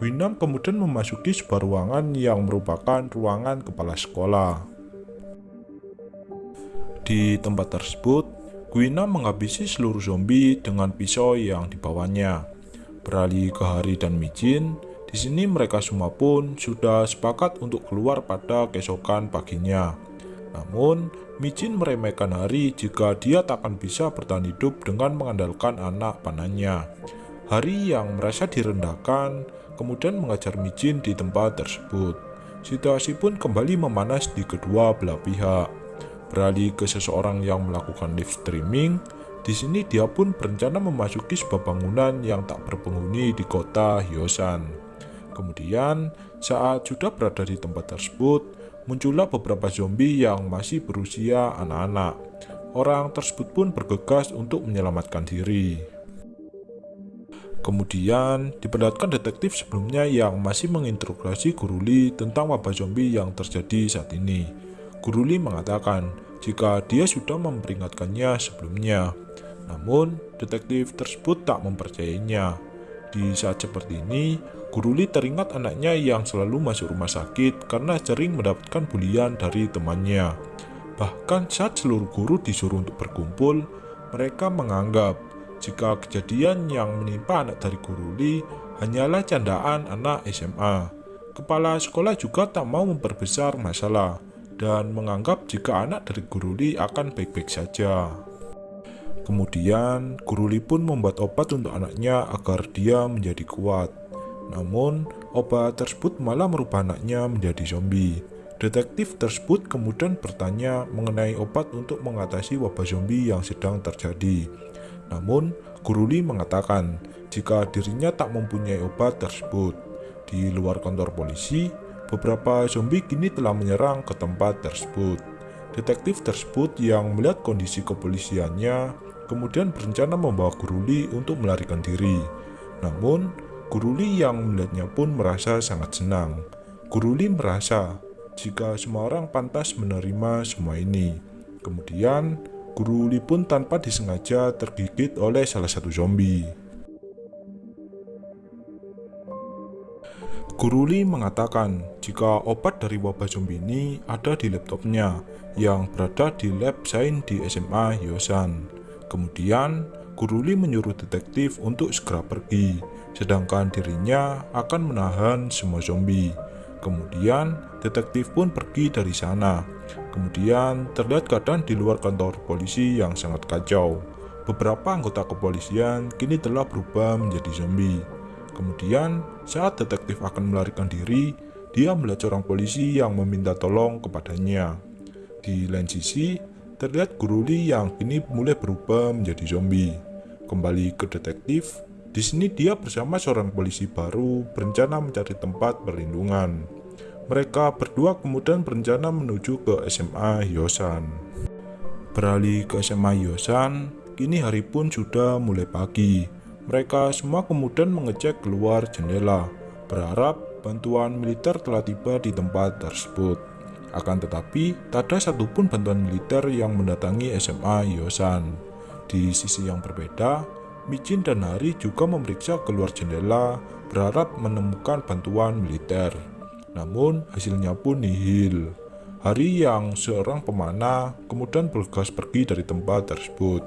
Guinam kemudian memasuki sebuah ruangan yang merupakan ruangan kepala sekolah. Di tempat tersebut, Guina menghabisi seluruh zombie dengan pisau yang dibawanya. Beralih ke Hari dan Mijin, di sini mereka semua pun sudah sepakat untuk keluar pada keesokan paginya. Namun, Mijin meremehkan Hari jika dia tak akan bisa bertahan hidup dengan mengandalkan anak panahnya. Hari yang merasa direndahkan kemudian mengajar Mijin di tempat tersebut. Situasi pun kembali memanas di kedua belah pihak. Beralih ke seseorang yang melakukan live streaming, di sini dia pun berencana memasuki sebuah bangunan yang tak berpenghuni di kota Hyosan. Kemudian, saat sudah berada di tempat tersebut, muncullah beberapa zombie yang masih berusia anak-anak. Orang tersebut pun bergegas untuk menyelamatkan diri. Kemudian, diperlihatkan detektif sebelumnya yang masih menginterogasi Guruli tentang wabah zombie yang terjadi saat ini. Guruli mengatakan jika dia sudah memperingatkannya sebelumnya. Namun, detektif tersebut tak mempercayainya. Di saat seperti ini, Guruli teringat anaknya yang selalu masuk rumah sakit karena sering mendapatkan bulian dari temannya. Bahkan saat seluruh guru disuruh untuk berkumpul, mereka menganggap jika kejadian yang menimpa anak dari Guruli hanyalah candaan anak SMA. Kepala sekolah juga tak mau memperbesar masalah dan menganggap jika anak dari Guruli akan baik-baik saja. Kemudian, Guruli pun membuat obat untuk anaknya agar dia menjadi kuat. Namun, obat tersebut malah merubah anaknya menjadi zombie. Detektif tersebut kemudian bertanya mengenai obat untuk mengatasi wabah zombie yang sedang terjadi. Namun, Guruli mengatakan jika dirinya tak mempunyai obat tersebut. Di luar kantor polisi, beberapa zombie kini telah menyerang ke tempat tersebut. Detektif tersebut yang melihat kondisi kepolisiannya kemudian berencana membawa Guruli untuk melarikan diri. Namun, Guruli yang melihatnya pun merasa sangat senang. Guruli merasa jika semua orang pantas menerima semua ini. Kemudian, Guruli pun tanpa disengaja tergigit oleh salah satu zombie. Guruli mengatakan jika obat dari wabah zombie ini ada di laptopnya yang berada di lab sains di SMA Yosan. Kemudian, Guru Li menyuruh detektif untuk segera pergi, sedangkan dirinya akan menahan semua zombie. Kemudian, detektif pun pergi dari sana. Kemudian, terlihat keadaan di luar kantor polisi yang sangat kacau. Beberapa anggota kepolisian kini telah berubah menjadi zombie. Kemudian, saat detektif akan melarikan diri, dia melihat seorang polisi yang meminta tolong kepadanya. Di lain sisi, terlihat Guru Li yang kini mulai berubah menjadi zombie. Kembali ke detektif, di sini dia bersama seorang polisi baru berencana mencari tempat perlindungan. Mereka berdua kemudian berencana menuju ke SMA Hyosan. Beralih ke SMA Hyosan, kini hari pun sudah mulai pagi. Mereka semua kemudian mengecek keluar jendela, berharap bantuan militer telah tiba di tempat tersebut. Akan tetapi, tak ada satupun bantuan militer yang mendatangi SMA Hyosan. Di sisi yang berbeda, Michin dan Hari juga memeriksa keluar jendela, berharap menemukan bantuan militer. Namun, hasilnya pun nihil. Hari yang seorang pemanah kemudian bergegas pergi dari tempat tersebut.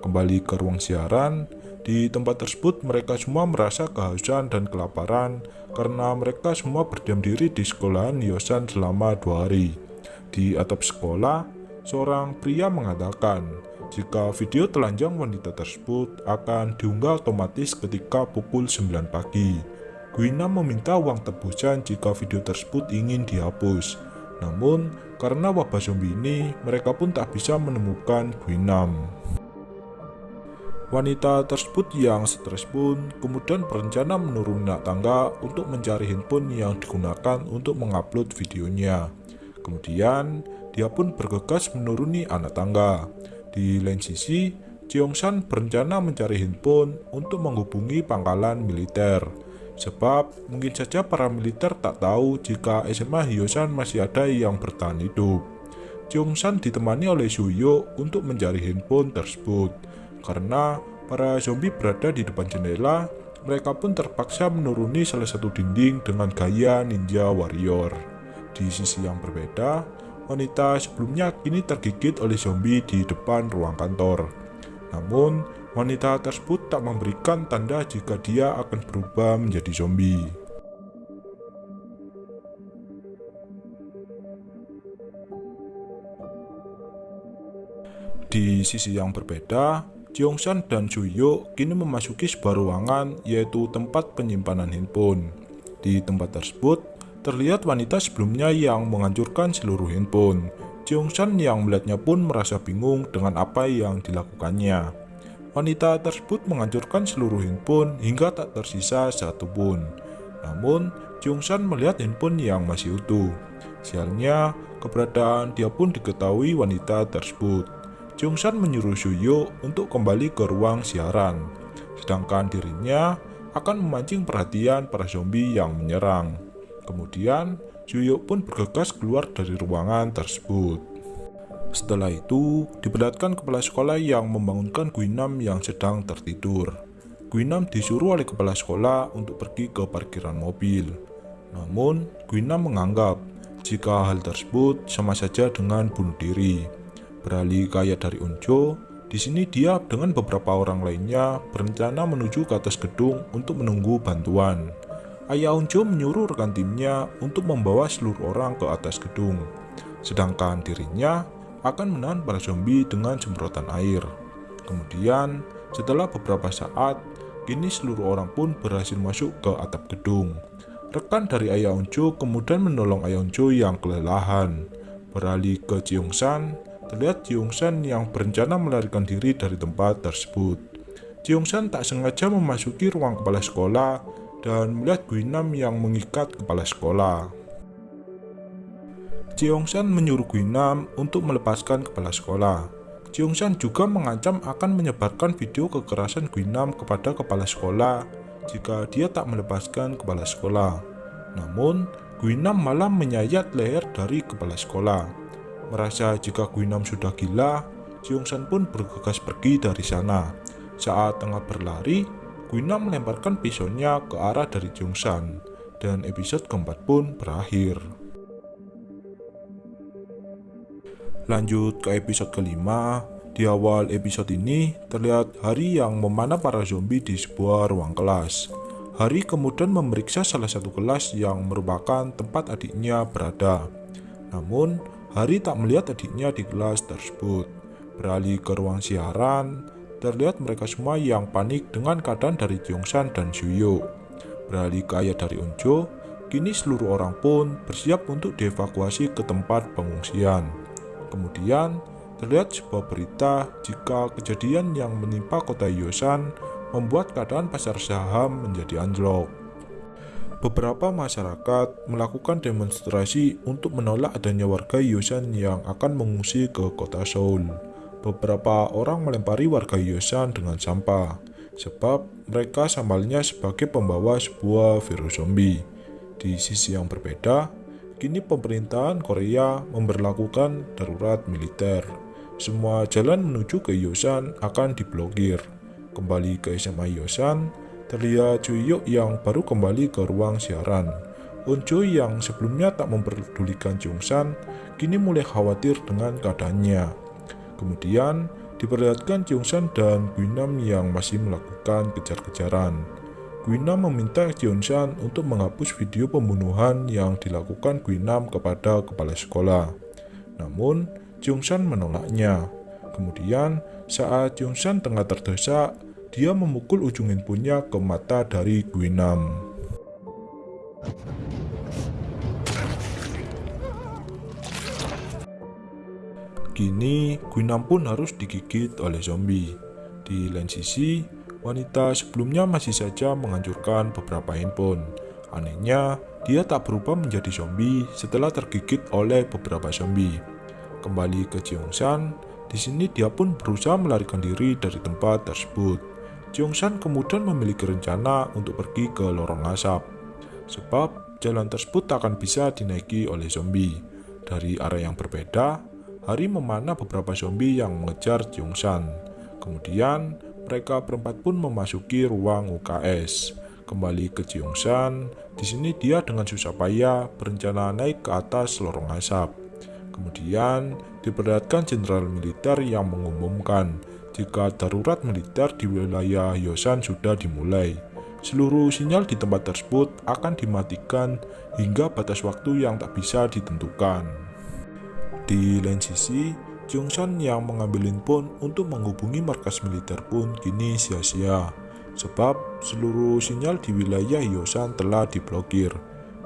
Kembali ke ruang siaran, di tempat tersebut mereka semua merasa kehausan dan kelaparan karena mereka semua berdiam diri di sekolahan Yosan selama dua hari. Di atap sekolah, seorang pria mengatakan jika video telanjang wanita tersebut akan diunggah otomatis ketika pukul 9 pagi. Guina meminta uang tebusan jika video tersebut ingin dihapus. Namun, karena wabah zombie ini, mereka pun tak bisa menemukan Guinam. Wanita tersebut yang stres pun kemudian berencana menuruni tangga untuk mencari handphone yang digunakan untuk mengupload videonya. Kemudian, dia pun bergegas menuruni anak tangga. Di lain sisi, Cheongshan berencana mencari handphone untuk menghubungi pangkalan militer. Sebab mungkin saja para militer tak tahu jika SMA Hyosan masih ada yang bertahan hidup. Cheongshan ditemani oleh Suyo untuk mencari handphone tersebut. Karena para zombie berada di depan jendela, mereka pun terpaksa menuruni salah satu dinding dengan gaya ninja warrior. Di sisi yang berbeda, wanita sebelumnya kini tergigit oleh zombie di depan ruang kantor. Namun, wanita tersebut tak memberikan tanda jika dia akan berubah menjadi zombie. Di sisi yang berbeda, Cheongshan dan Suyo kini memasuki sebuah ruangan yaitu tempat penyimpanan handphone. Di tempat tersebut, terlihat wanita sebelumnya yang menghancurkan seluruh handphone. Cheongshan yang melihatnya pun merasa bingung dengan apa yang dilakukannya. Wanita tersebut menghancurkan seluruh handphone hingga tak tersisa satu pun. Namun, Cheongshan melihat handphone yang masih utuh. Sialnya, keberadaan dia pun diketahui wanita tersebut. Jungsan menyuruh Suyo untuk kembali ke ruang siaran, sedangkan dirinya akan memancing perhatian para zombie yang menyerang. Kemudian, Suyo pun bergegas keluar dari ruangan tersebut. Setelah itu, diperlihatkan kepala sekolah yang membangunkan Guinam yang sedang tertidur. Guinam disuruh oleh kepala sekolah untuk pergi ke parkiran mobil. Namun, Guinam menganggap jika hal tersebut sama saja dengan bunuh diri. Beralih ke ayat dari Unjo, di sini dia dengan beberapa orang lainnya berencana menuju ke atas gedung untuk menunggu bantuan. Ayah Unjo menyuruh rekan timnya untuk membawa seluruh orang ke atas gedung, sedangkan dirinya akan menahan para zombie dengan semprotan air. Kemudian, setelah beberapa saat, kini seluruh orang pun berhasil masuk ke atap gedung. Rekan dari Ayah Unjo kemudian menolong Ayah Unjo yang kelelahan. Beralih ke San, terlihat San yang berencana melarikan diri dari tempat tersebut. San tak sengaja memasuki ruang kepala sekolah dan melihat Guinam yang mengikat kepala sekolah. San menyuruh Guinam untuk melepaskan kepala sekolah. San juga mengancam akan menyebarkan video kekerasan Guinam kepada kepala sekolah jika dia tak melepaskan kepala sekolah. Namun, Guinam malah menyayat leher dari kepala sekolah. Merasa jika Guinam sudah gila, San pun bergegas pergi dari sana. Saat tengah berlari, Guinam melemparkan pisaunya ke arah dari San, dan episode keempat pun berakhir. Lanjut ke episode kelima, Di awal episode ini, terlihat Hari yang memanah para zombie di sebuah ruang kelas. Hari kemudian memeriksa salah satu kelas yang merupakan tempat adiknya berada. Namun, Hari tak melihat adiknya di kelas tersebut. Beralih ke ruang siaran, terlihat mereka semua yang panik dengan keadaan dari Jongsan dan Suyo. Beralih ke ayat dari Unjo, kini seluruh orang pun bersiap untuk dievakuasi ke tempat pengungsian. Kemudian, terlihat sebuah berita jika kejadian yang menimpa kota Yosan membuat keadaan pasar saham menjadi anjlok. Beberapa masyarakat melakukan demonstrasi untuk menolak adanya warga Yosan yang akan mengungsi ke kota Seoul. Beberapa orang melempari warga Yosan dengan sampah, sebab mereka sambalnya sebagai pembawa sebuah virus zombie. Di sisi yang berbeda, kini pemerintahan Korea memberlakukan darurat militer semua jalan menuju ke Yosan akan diblokir. Kembali ke SMA Yosan, terlihat Juyuk yang baru kembali ke ruang siaran. Onjo yang sebelumnya tak memperdulikan Jungsan, kini mulai khawatir dengan keadaannya. Kemudian, diperlihatkan Jungsan dan Guinam yang masih melakukan kejar-kejaran. Guinam meminta Jungsan untuk menghapus video pembunuhan yang dilakukan Guinam kepada kepala sekolah. Namun, Jungsan menolaknya. Kemudian, saat Jungsan tengah terdesak, dia memukul ujung handphonenya ke mata dari Guinam. Kini, Guinam pun harus digigit oleh zombie. Di lain sisi, wanita sebelumnya masih saja menghancurkan beberapa handphone. Anehnya, dia tak berubah menjadi zombie setelah tergigit oleh beberapa zombie. Kembali ke Jeongsan, di sini dia pun berusaha melarikan diri dari tempat tersebut. Jeongsan kemudian memiliki rencana untuk pergi ke lorong asap, sebab jalan tersebut akan bisa dinaiki oleh zombie. Dari arah yang berbeda, Hari memanah beberapa zombie yang mengejar Jeongsan. Kemudian, mereka berempat pun memasuki ruang UKS. Kembali ke Jeongsan, di sini dia dengan susah payah berencana naik ke atas lorong asap. Kemudian, diperlihatkan jenderal militer yang mengumumkan jika darurat militer di wilayah Yosan sudah dimulai. Seluruh sinyal di tempat tersebut akan dimatikan hingga batas waktu yang tak bisa ditentukan. Di lain sisi, Jongsan yang mengambil handphone untuk menghubungi markas militer pun kini sia-sia, sebab seluruh sinyal di wilayah Yosan telah diblokir.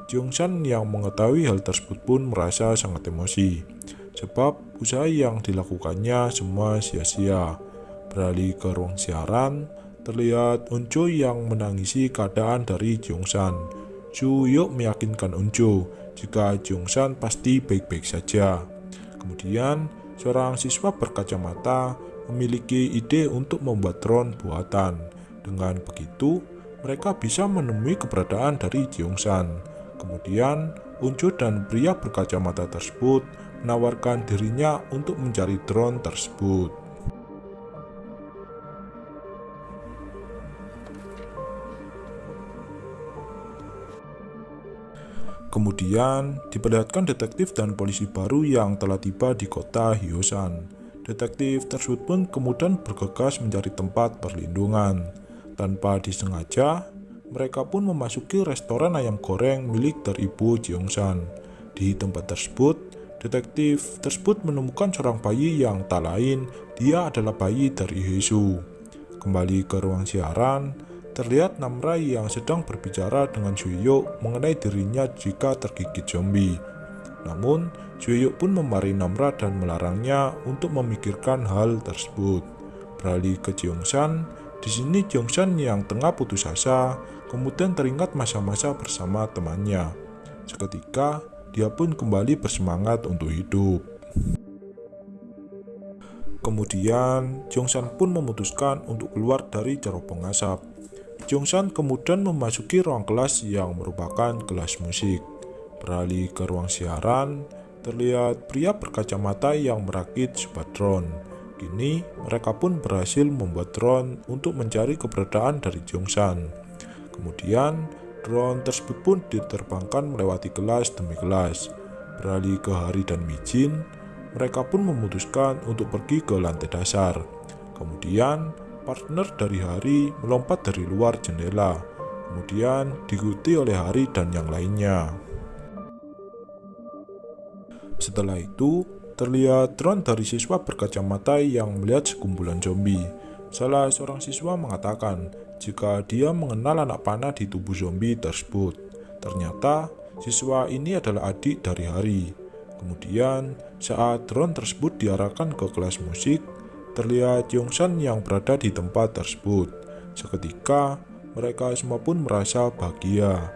Jongsan yang mengetahui hal tersebut pun merasa sangat emosi, sebab usaha yang dilakukannya semua sia-sia. Beralih ke ruang siaran, terlihat Unjo yang menangisi keadaan dari Jongsan. Yuk meyakinkan Unjo jika Jongsan pasti baik-baik saja. Kemudian, seorang siswa berkacamata memiliki ide untuk membuat drone buatan. Dengan begitu, mereka bisa menemui keberadaan dari Jeongsan. Kemudian, Unjo dan pria berkacamata tersebut menawarkan dirinya untuk mencari drone tersebut. Kemudian, diperlihatkan detektif dan polisi baru yang telah tiba di kota Hyosan. Detektif tersebut pun kemudian bergegas mencari tempat perlindungan. Tanpa disengaja, mereka pun memasuki restoran ayam goreng milik dari Ibu Jeongsan. Di tempat tersebut, detektif tersebut menemukan seorang bayi yang tak lain, dia adalah bayi dari Hesu. Kembali ke ruang siaran, Terlihat Namra yang sedang berbicara dengan Juyuk mengenai dirinya jika tergigit zombie. Namun, Juyuk pun memarahi Namra dan melarangnya untuk memikirkan hal tersebut. Beralih ke Jongsan, di sini Jongsan yang tengah putus asa, kemudian teringat masa-masa bersama temannya. Seketika, dia pun kembali bersemangat untuk hidup. Kemudian, Jongsan pun memutuskan untuk keluar dari cerobong asap. Jongsan kemudian memasuki ruang kelas yang merupakan kelas musik. Beralih ke ruang siaran, terlihat pria berkacamata yang merakit sebuah drone. Kini, mereka pun berhasil membuat drone untuk mencari keberadaan dari Jongsan. Kemudian, drone tersebut pun diterbangkan melewati kelas demi kelas. Beralih ke Hari dan Mijin, mereka pun memutuskan untuk pergi ke lantai dasar. Kemudian, partner dari Hari melompat dari luar jendela, kemudian diikuti oleh Hari dan yang lainnya. Setelah itu, terlihat drone dari siswa berkacamata yang melihat sekumpulan zombie. Salah seorang siswa mengatakan jika dia mengenal anak panah di tubuh zombie tersebut. Ternyata, siswa ini adalah adik dari Hari. Kemudian, saat drone tersebut diarahkan ke kelas musik, terlihat Yongsan yang berada di tempat tersebut. Seketika, mereka semua pun merasa bahagia.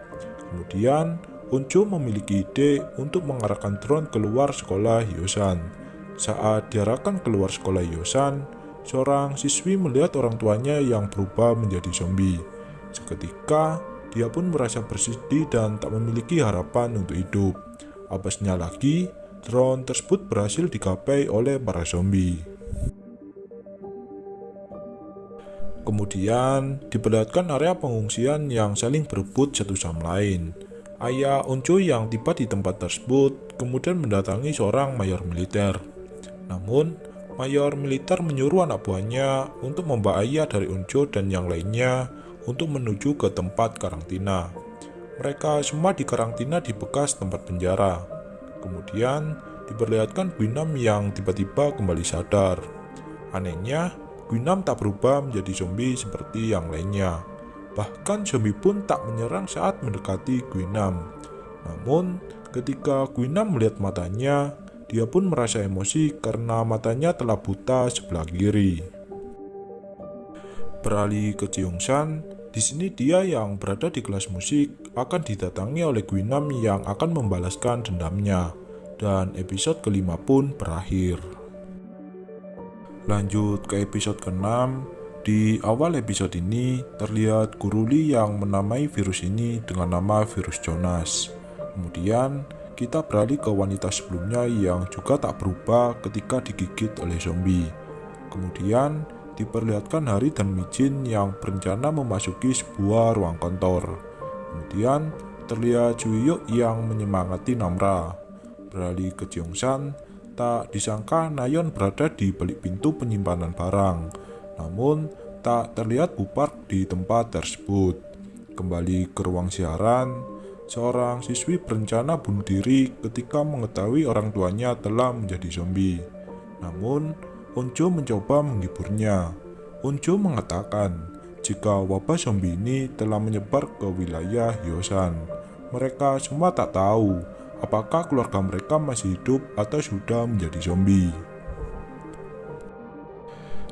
Kemudian, Uncu memiliki ide untuk mengarahkan drone keluar sekolah Yosan. Saat diarahkan keluar sekolah Yosan, seorang siswi melihat orang tuanya yang berubah menjadi zombie. Seketika, dia pun merasa bersedih dan tak memiliki harapan untuk hidup. Apesnya lagi, drone tersebut berhasil digapai oleh para zombie. Kemudian, diperlihatkan area pengungsian yang saling berebut satu sama lain. Ayah Onco yang tiba di tempat tersebut kemudian mendatangi seorang mayor militer. Namun, mayor militer menyuruh anak buahnya untuk membawa ayah dari Onco dan yang lainnya untuk menuju ke tempat karantina. Mereka semua di karantina di bekas tempat penjara. Kemudian, diperlihatkan Guinam yang tiba-tiba kembali sadar. Anehnya, Guinam tak berubah menjadi zombie seperti yang lainnya. Bahkan zombie pun tak menyerang saat mendekati Guinam. Namun, ketika Guinam melihat matanya, dia pun merasa emosi karena matanya telah buta sebelah kiri. Beralih ke Jeongsan, di sini dia yang berada di kelas musik akan didatangi oleh Guinam yang akan membalaskan dendamnya. Dan episode kelima pun berakhir. Lanjut ke episode ke-6, di awal episode ini, terlihat Guruli yang menamai virus ini dengan nama virus Jonas. Kemudian, kita beralih ke wanita sebelumnya yang juga tak berubah ketika digigit oleh zombie. Kemudian, diperlihatkan Hari dan Mijin yang berencana memasuki sebuah ruang kantor. Kemudian, terlihat Juyuk yang menyemangati Namra. Beralih ke Jongsan, tak disangka Nayon berada di balik pintu penyimpanan barang namun tak terlihat Bupark di tempat tersebut. Kembali ke ruang siaran, seorang siswi berencana bunuh diri ketika mengetahui orang tuanya telah menjadi zombie. Namun, Onjo mencoba menghiburnya. Onjo mengatakan jika wabah zombie ini telah menyebar ke wilayah Yosan. Mereka semua tak tahu apakah keluarga mereka masih hidup atau sudah menjadi zombie.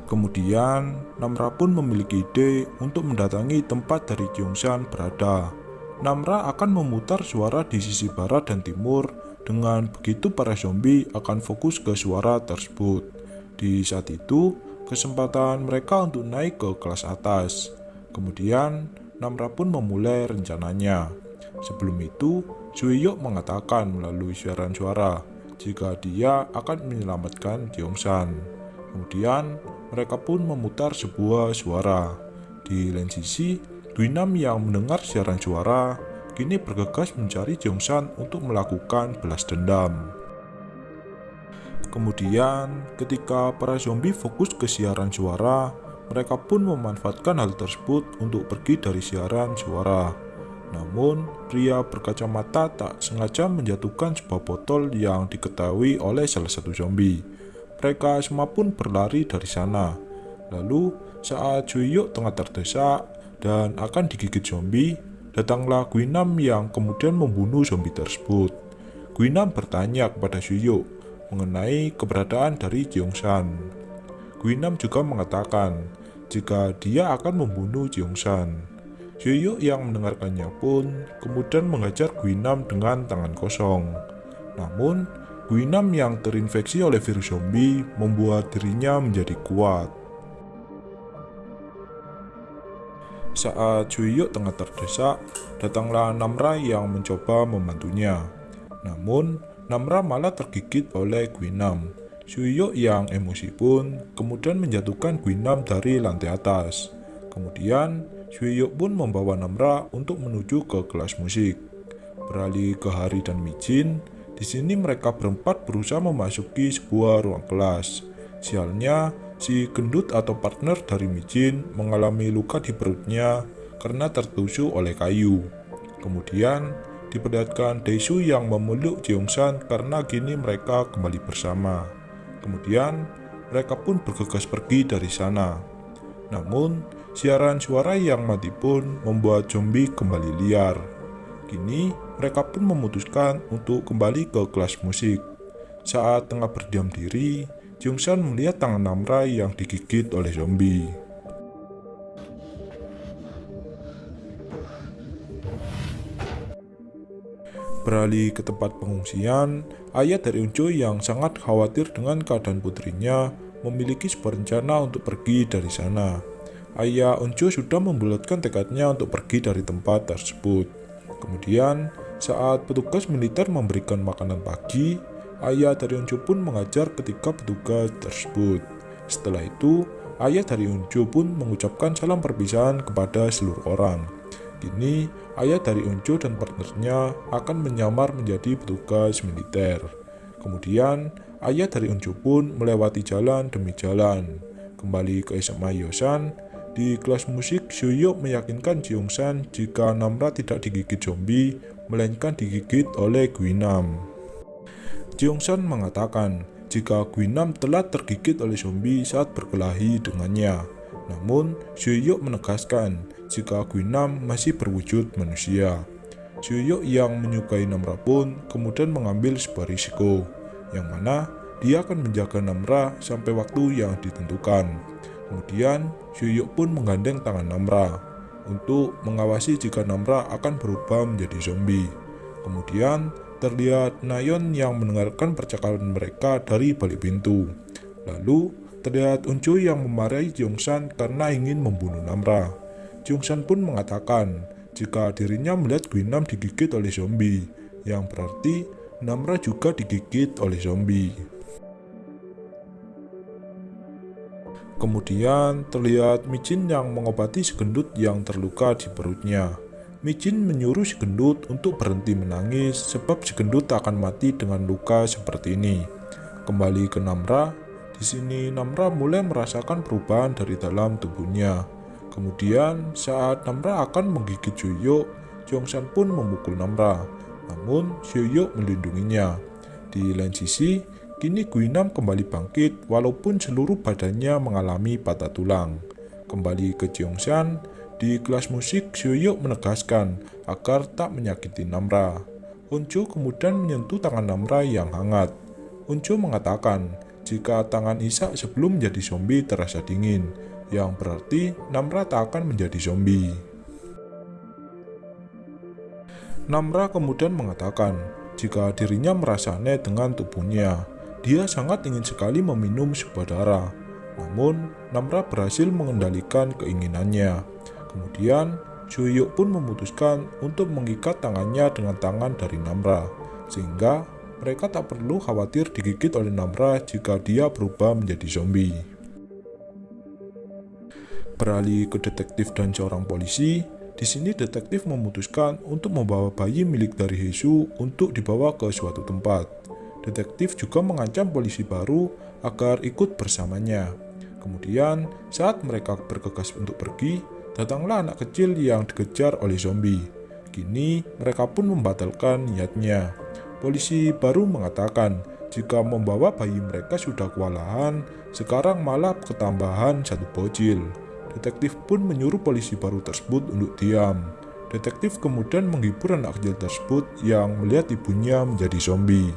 Kemudian, Namra pun memiliki ide untuk mendatangi tempat dari Gyeongshan berada. Namra akan memutar suara di sisi barat dan timur, dengan begitu para zombie akan fokus ke suara tersebut. Di saat itu, kesempatan mereka untuk naik ke kelas atas. Kemudian, Namra pun memulai rencananya. Sebelum itu, Suiyok mengatakan melalui siaran suara jika dia akan menyelamatkan Gyeongshan. Kemudian, mereka pun memutar sebuah suara. Di lain sisi, Duinam yang mendengar siaran suara kini bergegas mencari Jongsan untuk melakukan belas dendam. Kemudian, ketika para zombie fokus ke siaran suara, mereka pun memanfaatkan hal tersebut untuk pergi dari siaran suara. Namun, pria berkacamata tak sengaja menjatuhkan sebuah botol yang diketahui oleh salah satu zombie. Mereka semua pun berlari dari sana. Lalu, saat Juyuk tengah terdesak dan akan digigit zombie, datanglah Guinam yang kemudian membunuh zombie tersebut. Guinam bertanya kepada Juyuk mengenai keberadaan dari Jeongsan. Guinam juga mengatakan jika dia akan membunuh Jeongsan. Juyuk yang mendengarkannya pun kemudian mengajar Guinam dengan tangan kosong. Namun, Guinam yang terinfeksi oleh virus zombie membuat dirinya menjadi kuat. Saat Juiyuk tengah terdesak, datanglah Namra yang mencoba membantunya. Namun, Namra malah tergigit oleh Guinam. Juiyuk yang emosi pun kemudian menjatuhkan Guinam dari lantai atas. Kemudian, Juiyuk pun membawa Namra untuk menuju ke kelas musik. Beralih ke Hari dan Mijin, Di sini mereka berempat berusaha memasuki sebuah ruang kelas. Sialnya, si gendut atau partner dari Mijin mengalami luka di perutnya karena tertusuk oleh kayu. Kemudian, diperlihatkan Daesu yang memeluk Jeongsan karena kini mereka kembali bersama. Kemudian, mereka pun bergegas pergi dari sana. Namun, siaran suara yang mati pun membuat zombie kembali liar. Kini, mereka pun memutuskan untuk kembali ke kelas musik. Saat tengah berdiam diri, Jungsan melihat tangan Namra yang digigit oleh zombie. Beralih ke tempat pengungsian, ayah dari Unjo yang sangat khawatir dengan keadaan putrinya memiliki sebuah rencana untuk pergi dari sana. Ayah Unjo sudah membulatkan tekadnya untuk pergi dari tempat tersebut. Kemudian, saat petugas militer memberikan makanan pagi, ayah dari Unjo pun mengajar ketika petugas tersebut. Setelah itu, ayah dari Unjo pun mengucapkan salam perpisahan kepada seluruh orang. Kini, ayah dari Unjo dan partnernya akan menyamar menjadi petugas militer. Kemudian, ayah dari Unjo pun melewati jalan demi jalan. Kembali ke SMA Yosan, di kelas musik Suyuk meyakinkan Jeongsan jika Namra tidak digigit zombie, melainkan digigit oleh Guinam. Jeongsan mengatakan jika Guinam telah tergigit oleh zombie saat berkelahi dengannya. Namun, Suyuk menegaskan jika Guinam masih berwujud manusia. Suyuk yang menyukai Namra pun kemudian mengambil sebuah risiko, yang mana dia akan menjaga Namra sampai waktu yang ditentukan. Kemudian, Suyuk pun menggandeng tangan Namra untuk mengawasi jika Namra akan berubah menjadi zombie. Kemudian, terlihat Nayon yang mendengarkan percakapan mereka dari balik pintu. Lalu, terlihat Uncu yang memarahi Jongsan karena ingin membunuh Namra. Jongsan pun mengatakan jika dirinya melihat Guinam digigit oleh zombie, yang berarti Namra juga digigit oleh zombie. Kemudian terlihat Micin yang mengobati segendut yang terluka di perutnya. Micin menyuruh segendut untuk berhenti menangis sebab segendut akan mati dengan luka seperti ini. Kembali ke Namra, di sini Namra mulai merasakan perubahan dari dalam tubuhnya. Kemudian saat Namra akan menggigit Juyuk, Jongsan pun memukul Namra. Namun Juyuk melindunginya. Di lain sisi, kini Guinam kembali bangkit walaupun seluruh badannya mengalami patah tulang. Kembali ke Jongsan, di kelas musik Juyuk menegaskan agar tak menyakiti Namra. Uncu kemudian menyentuh tangan Namra yang hangat. Uncu mengatakan jika tangan Isak sebelum menjadi zombie terasa dingin, yang berarti Namra tak akan menjadi zombie. Namra kemudian mengatakan jika dirinya merasa aneh dengan tubuhnya. Dia sangat ingin sekali meminum sebuah darah. Namun, Namra berhasil mengendalikan keinginannya. Kemudian, Juyuk pun memutuskan untuk mengikat tangannya dengan tangan dari Namra, sehingga mereka tak perlu khawatir digigit oleh Namra jika dia berubah menjadi zombie. Beralih ke detektif dan seorang polisi, di sini detektif memutuskan untuk membawa bayi milik dari Hesu untuk dibawa ke suatu tempat. Detektif juga mengancam polisi baru agar ikut bersamanya. Kemudian, saat mereka bergegas untuk pergi, datanglah anak kecil yang dikejar oleh zombie. Kini, mereka pun membatalkan niatnya. Polisi baru mengatakan jika membawa bayi mereka sudah kewalahan, sekarang malah ketambahan satu bocil. Detektif pun menyuruh polisi baru tersebut untuk diam. Detektif kemudian menghibur anak kecil tersebut yang melihat ibunya menjadi zombie.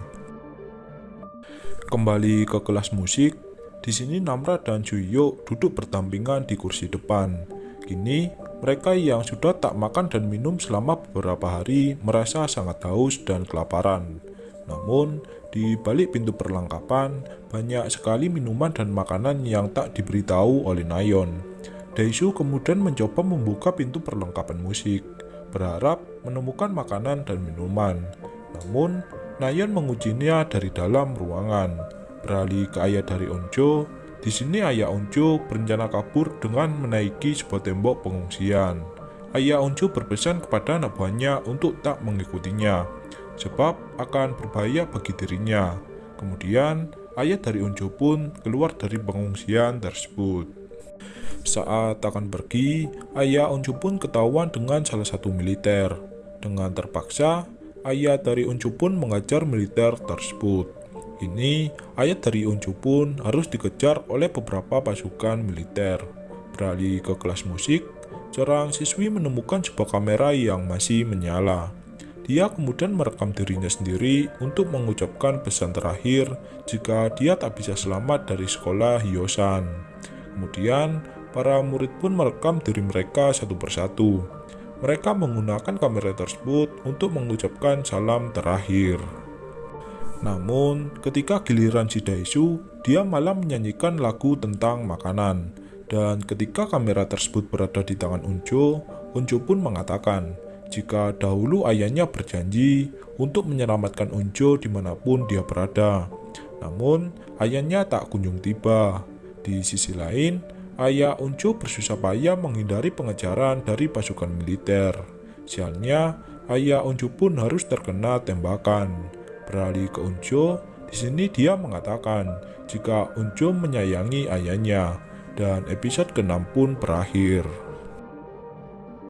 Kembali ke kelas musik, di sini Namra dan Juyo duduk berdampingan di kursi depan. Kini, mereka yang sudah tak makan dan minum selama beberapa hari merasa sangat haus dan kelaparan. Namun, di balik pintu perlengkapan, banyak sekali minuman dan makanan yang tak diberitahu oleh Nayon. Daisu kemudian mencoba membuka pintu perlengkapan musik, berharap menemukan makanan dan minuman. Namun, Nayon mengujinya dari dalam ruangan. Beralih ke ayah dari Onjo, di sini ayah Onjo berencana kabur dengan menaiki sebuah tembok pengungsian. Ayah Onjo berpesan kepada anak buahnya untuk tak mengikutinya. sebab akan berbahaya bagi dirinya. Kemudian, ayah dari Unjo pun keluar dari pengungsian tersebut. Saat akan pergi, ayah Unju pun ketahuan dengan salah satu militer. Dengan terpaksa, ayah dari Unju pun mengajar militer tersebut. Ini, ayah dari Unju pun harus dikejar oleh beberapa pasukan militer. Beralih ke kelas musik, seorang siswi menemukan sebuah kamera yang masih menyala. Dia kemudian merekam dirinya sendiri untuk mengucapkan pesan terakhir jika dia tak bisa selamat dari sekolah Hyosan. Kemudian, para murid pun merekam diri mereka satu persatu. Mereka menggunakan kamera tersebut untuk mengucapkan salam terakhir. Namun, ketika giliran si Daisu, dia malah menyanyikan lagu tentang makanan. Dan ketika kamera tersebut berada di tangan Unjo, Unjo pun mengatakan, jika dahulu ayahnya berjanji untuk menyelamatkan Unjo di mana pun dia berada. Namun, ayahnya tak kunjung tiba. Di sisi lain, ayah Unjo bersusah payah menghindari pengejaran dari pasukan militer. Sialnya, ayah Unjo pun harus terkena tembakan. Beralih ke Unjo, di sini dia mengatakan jika Unjo menyayangi ayahnya, dan episode ke-6 pun berakhir.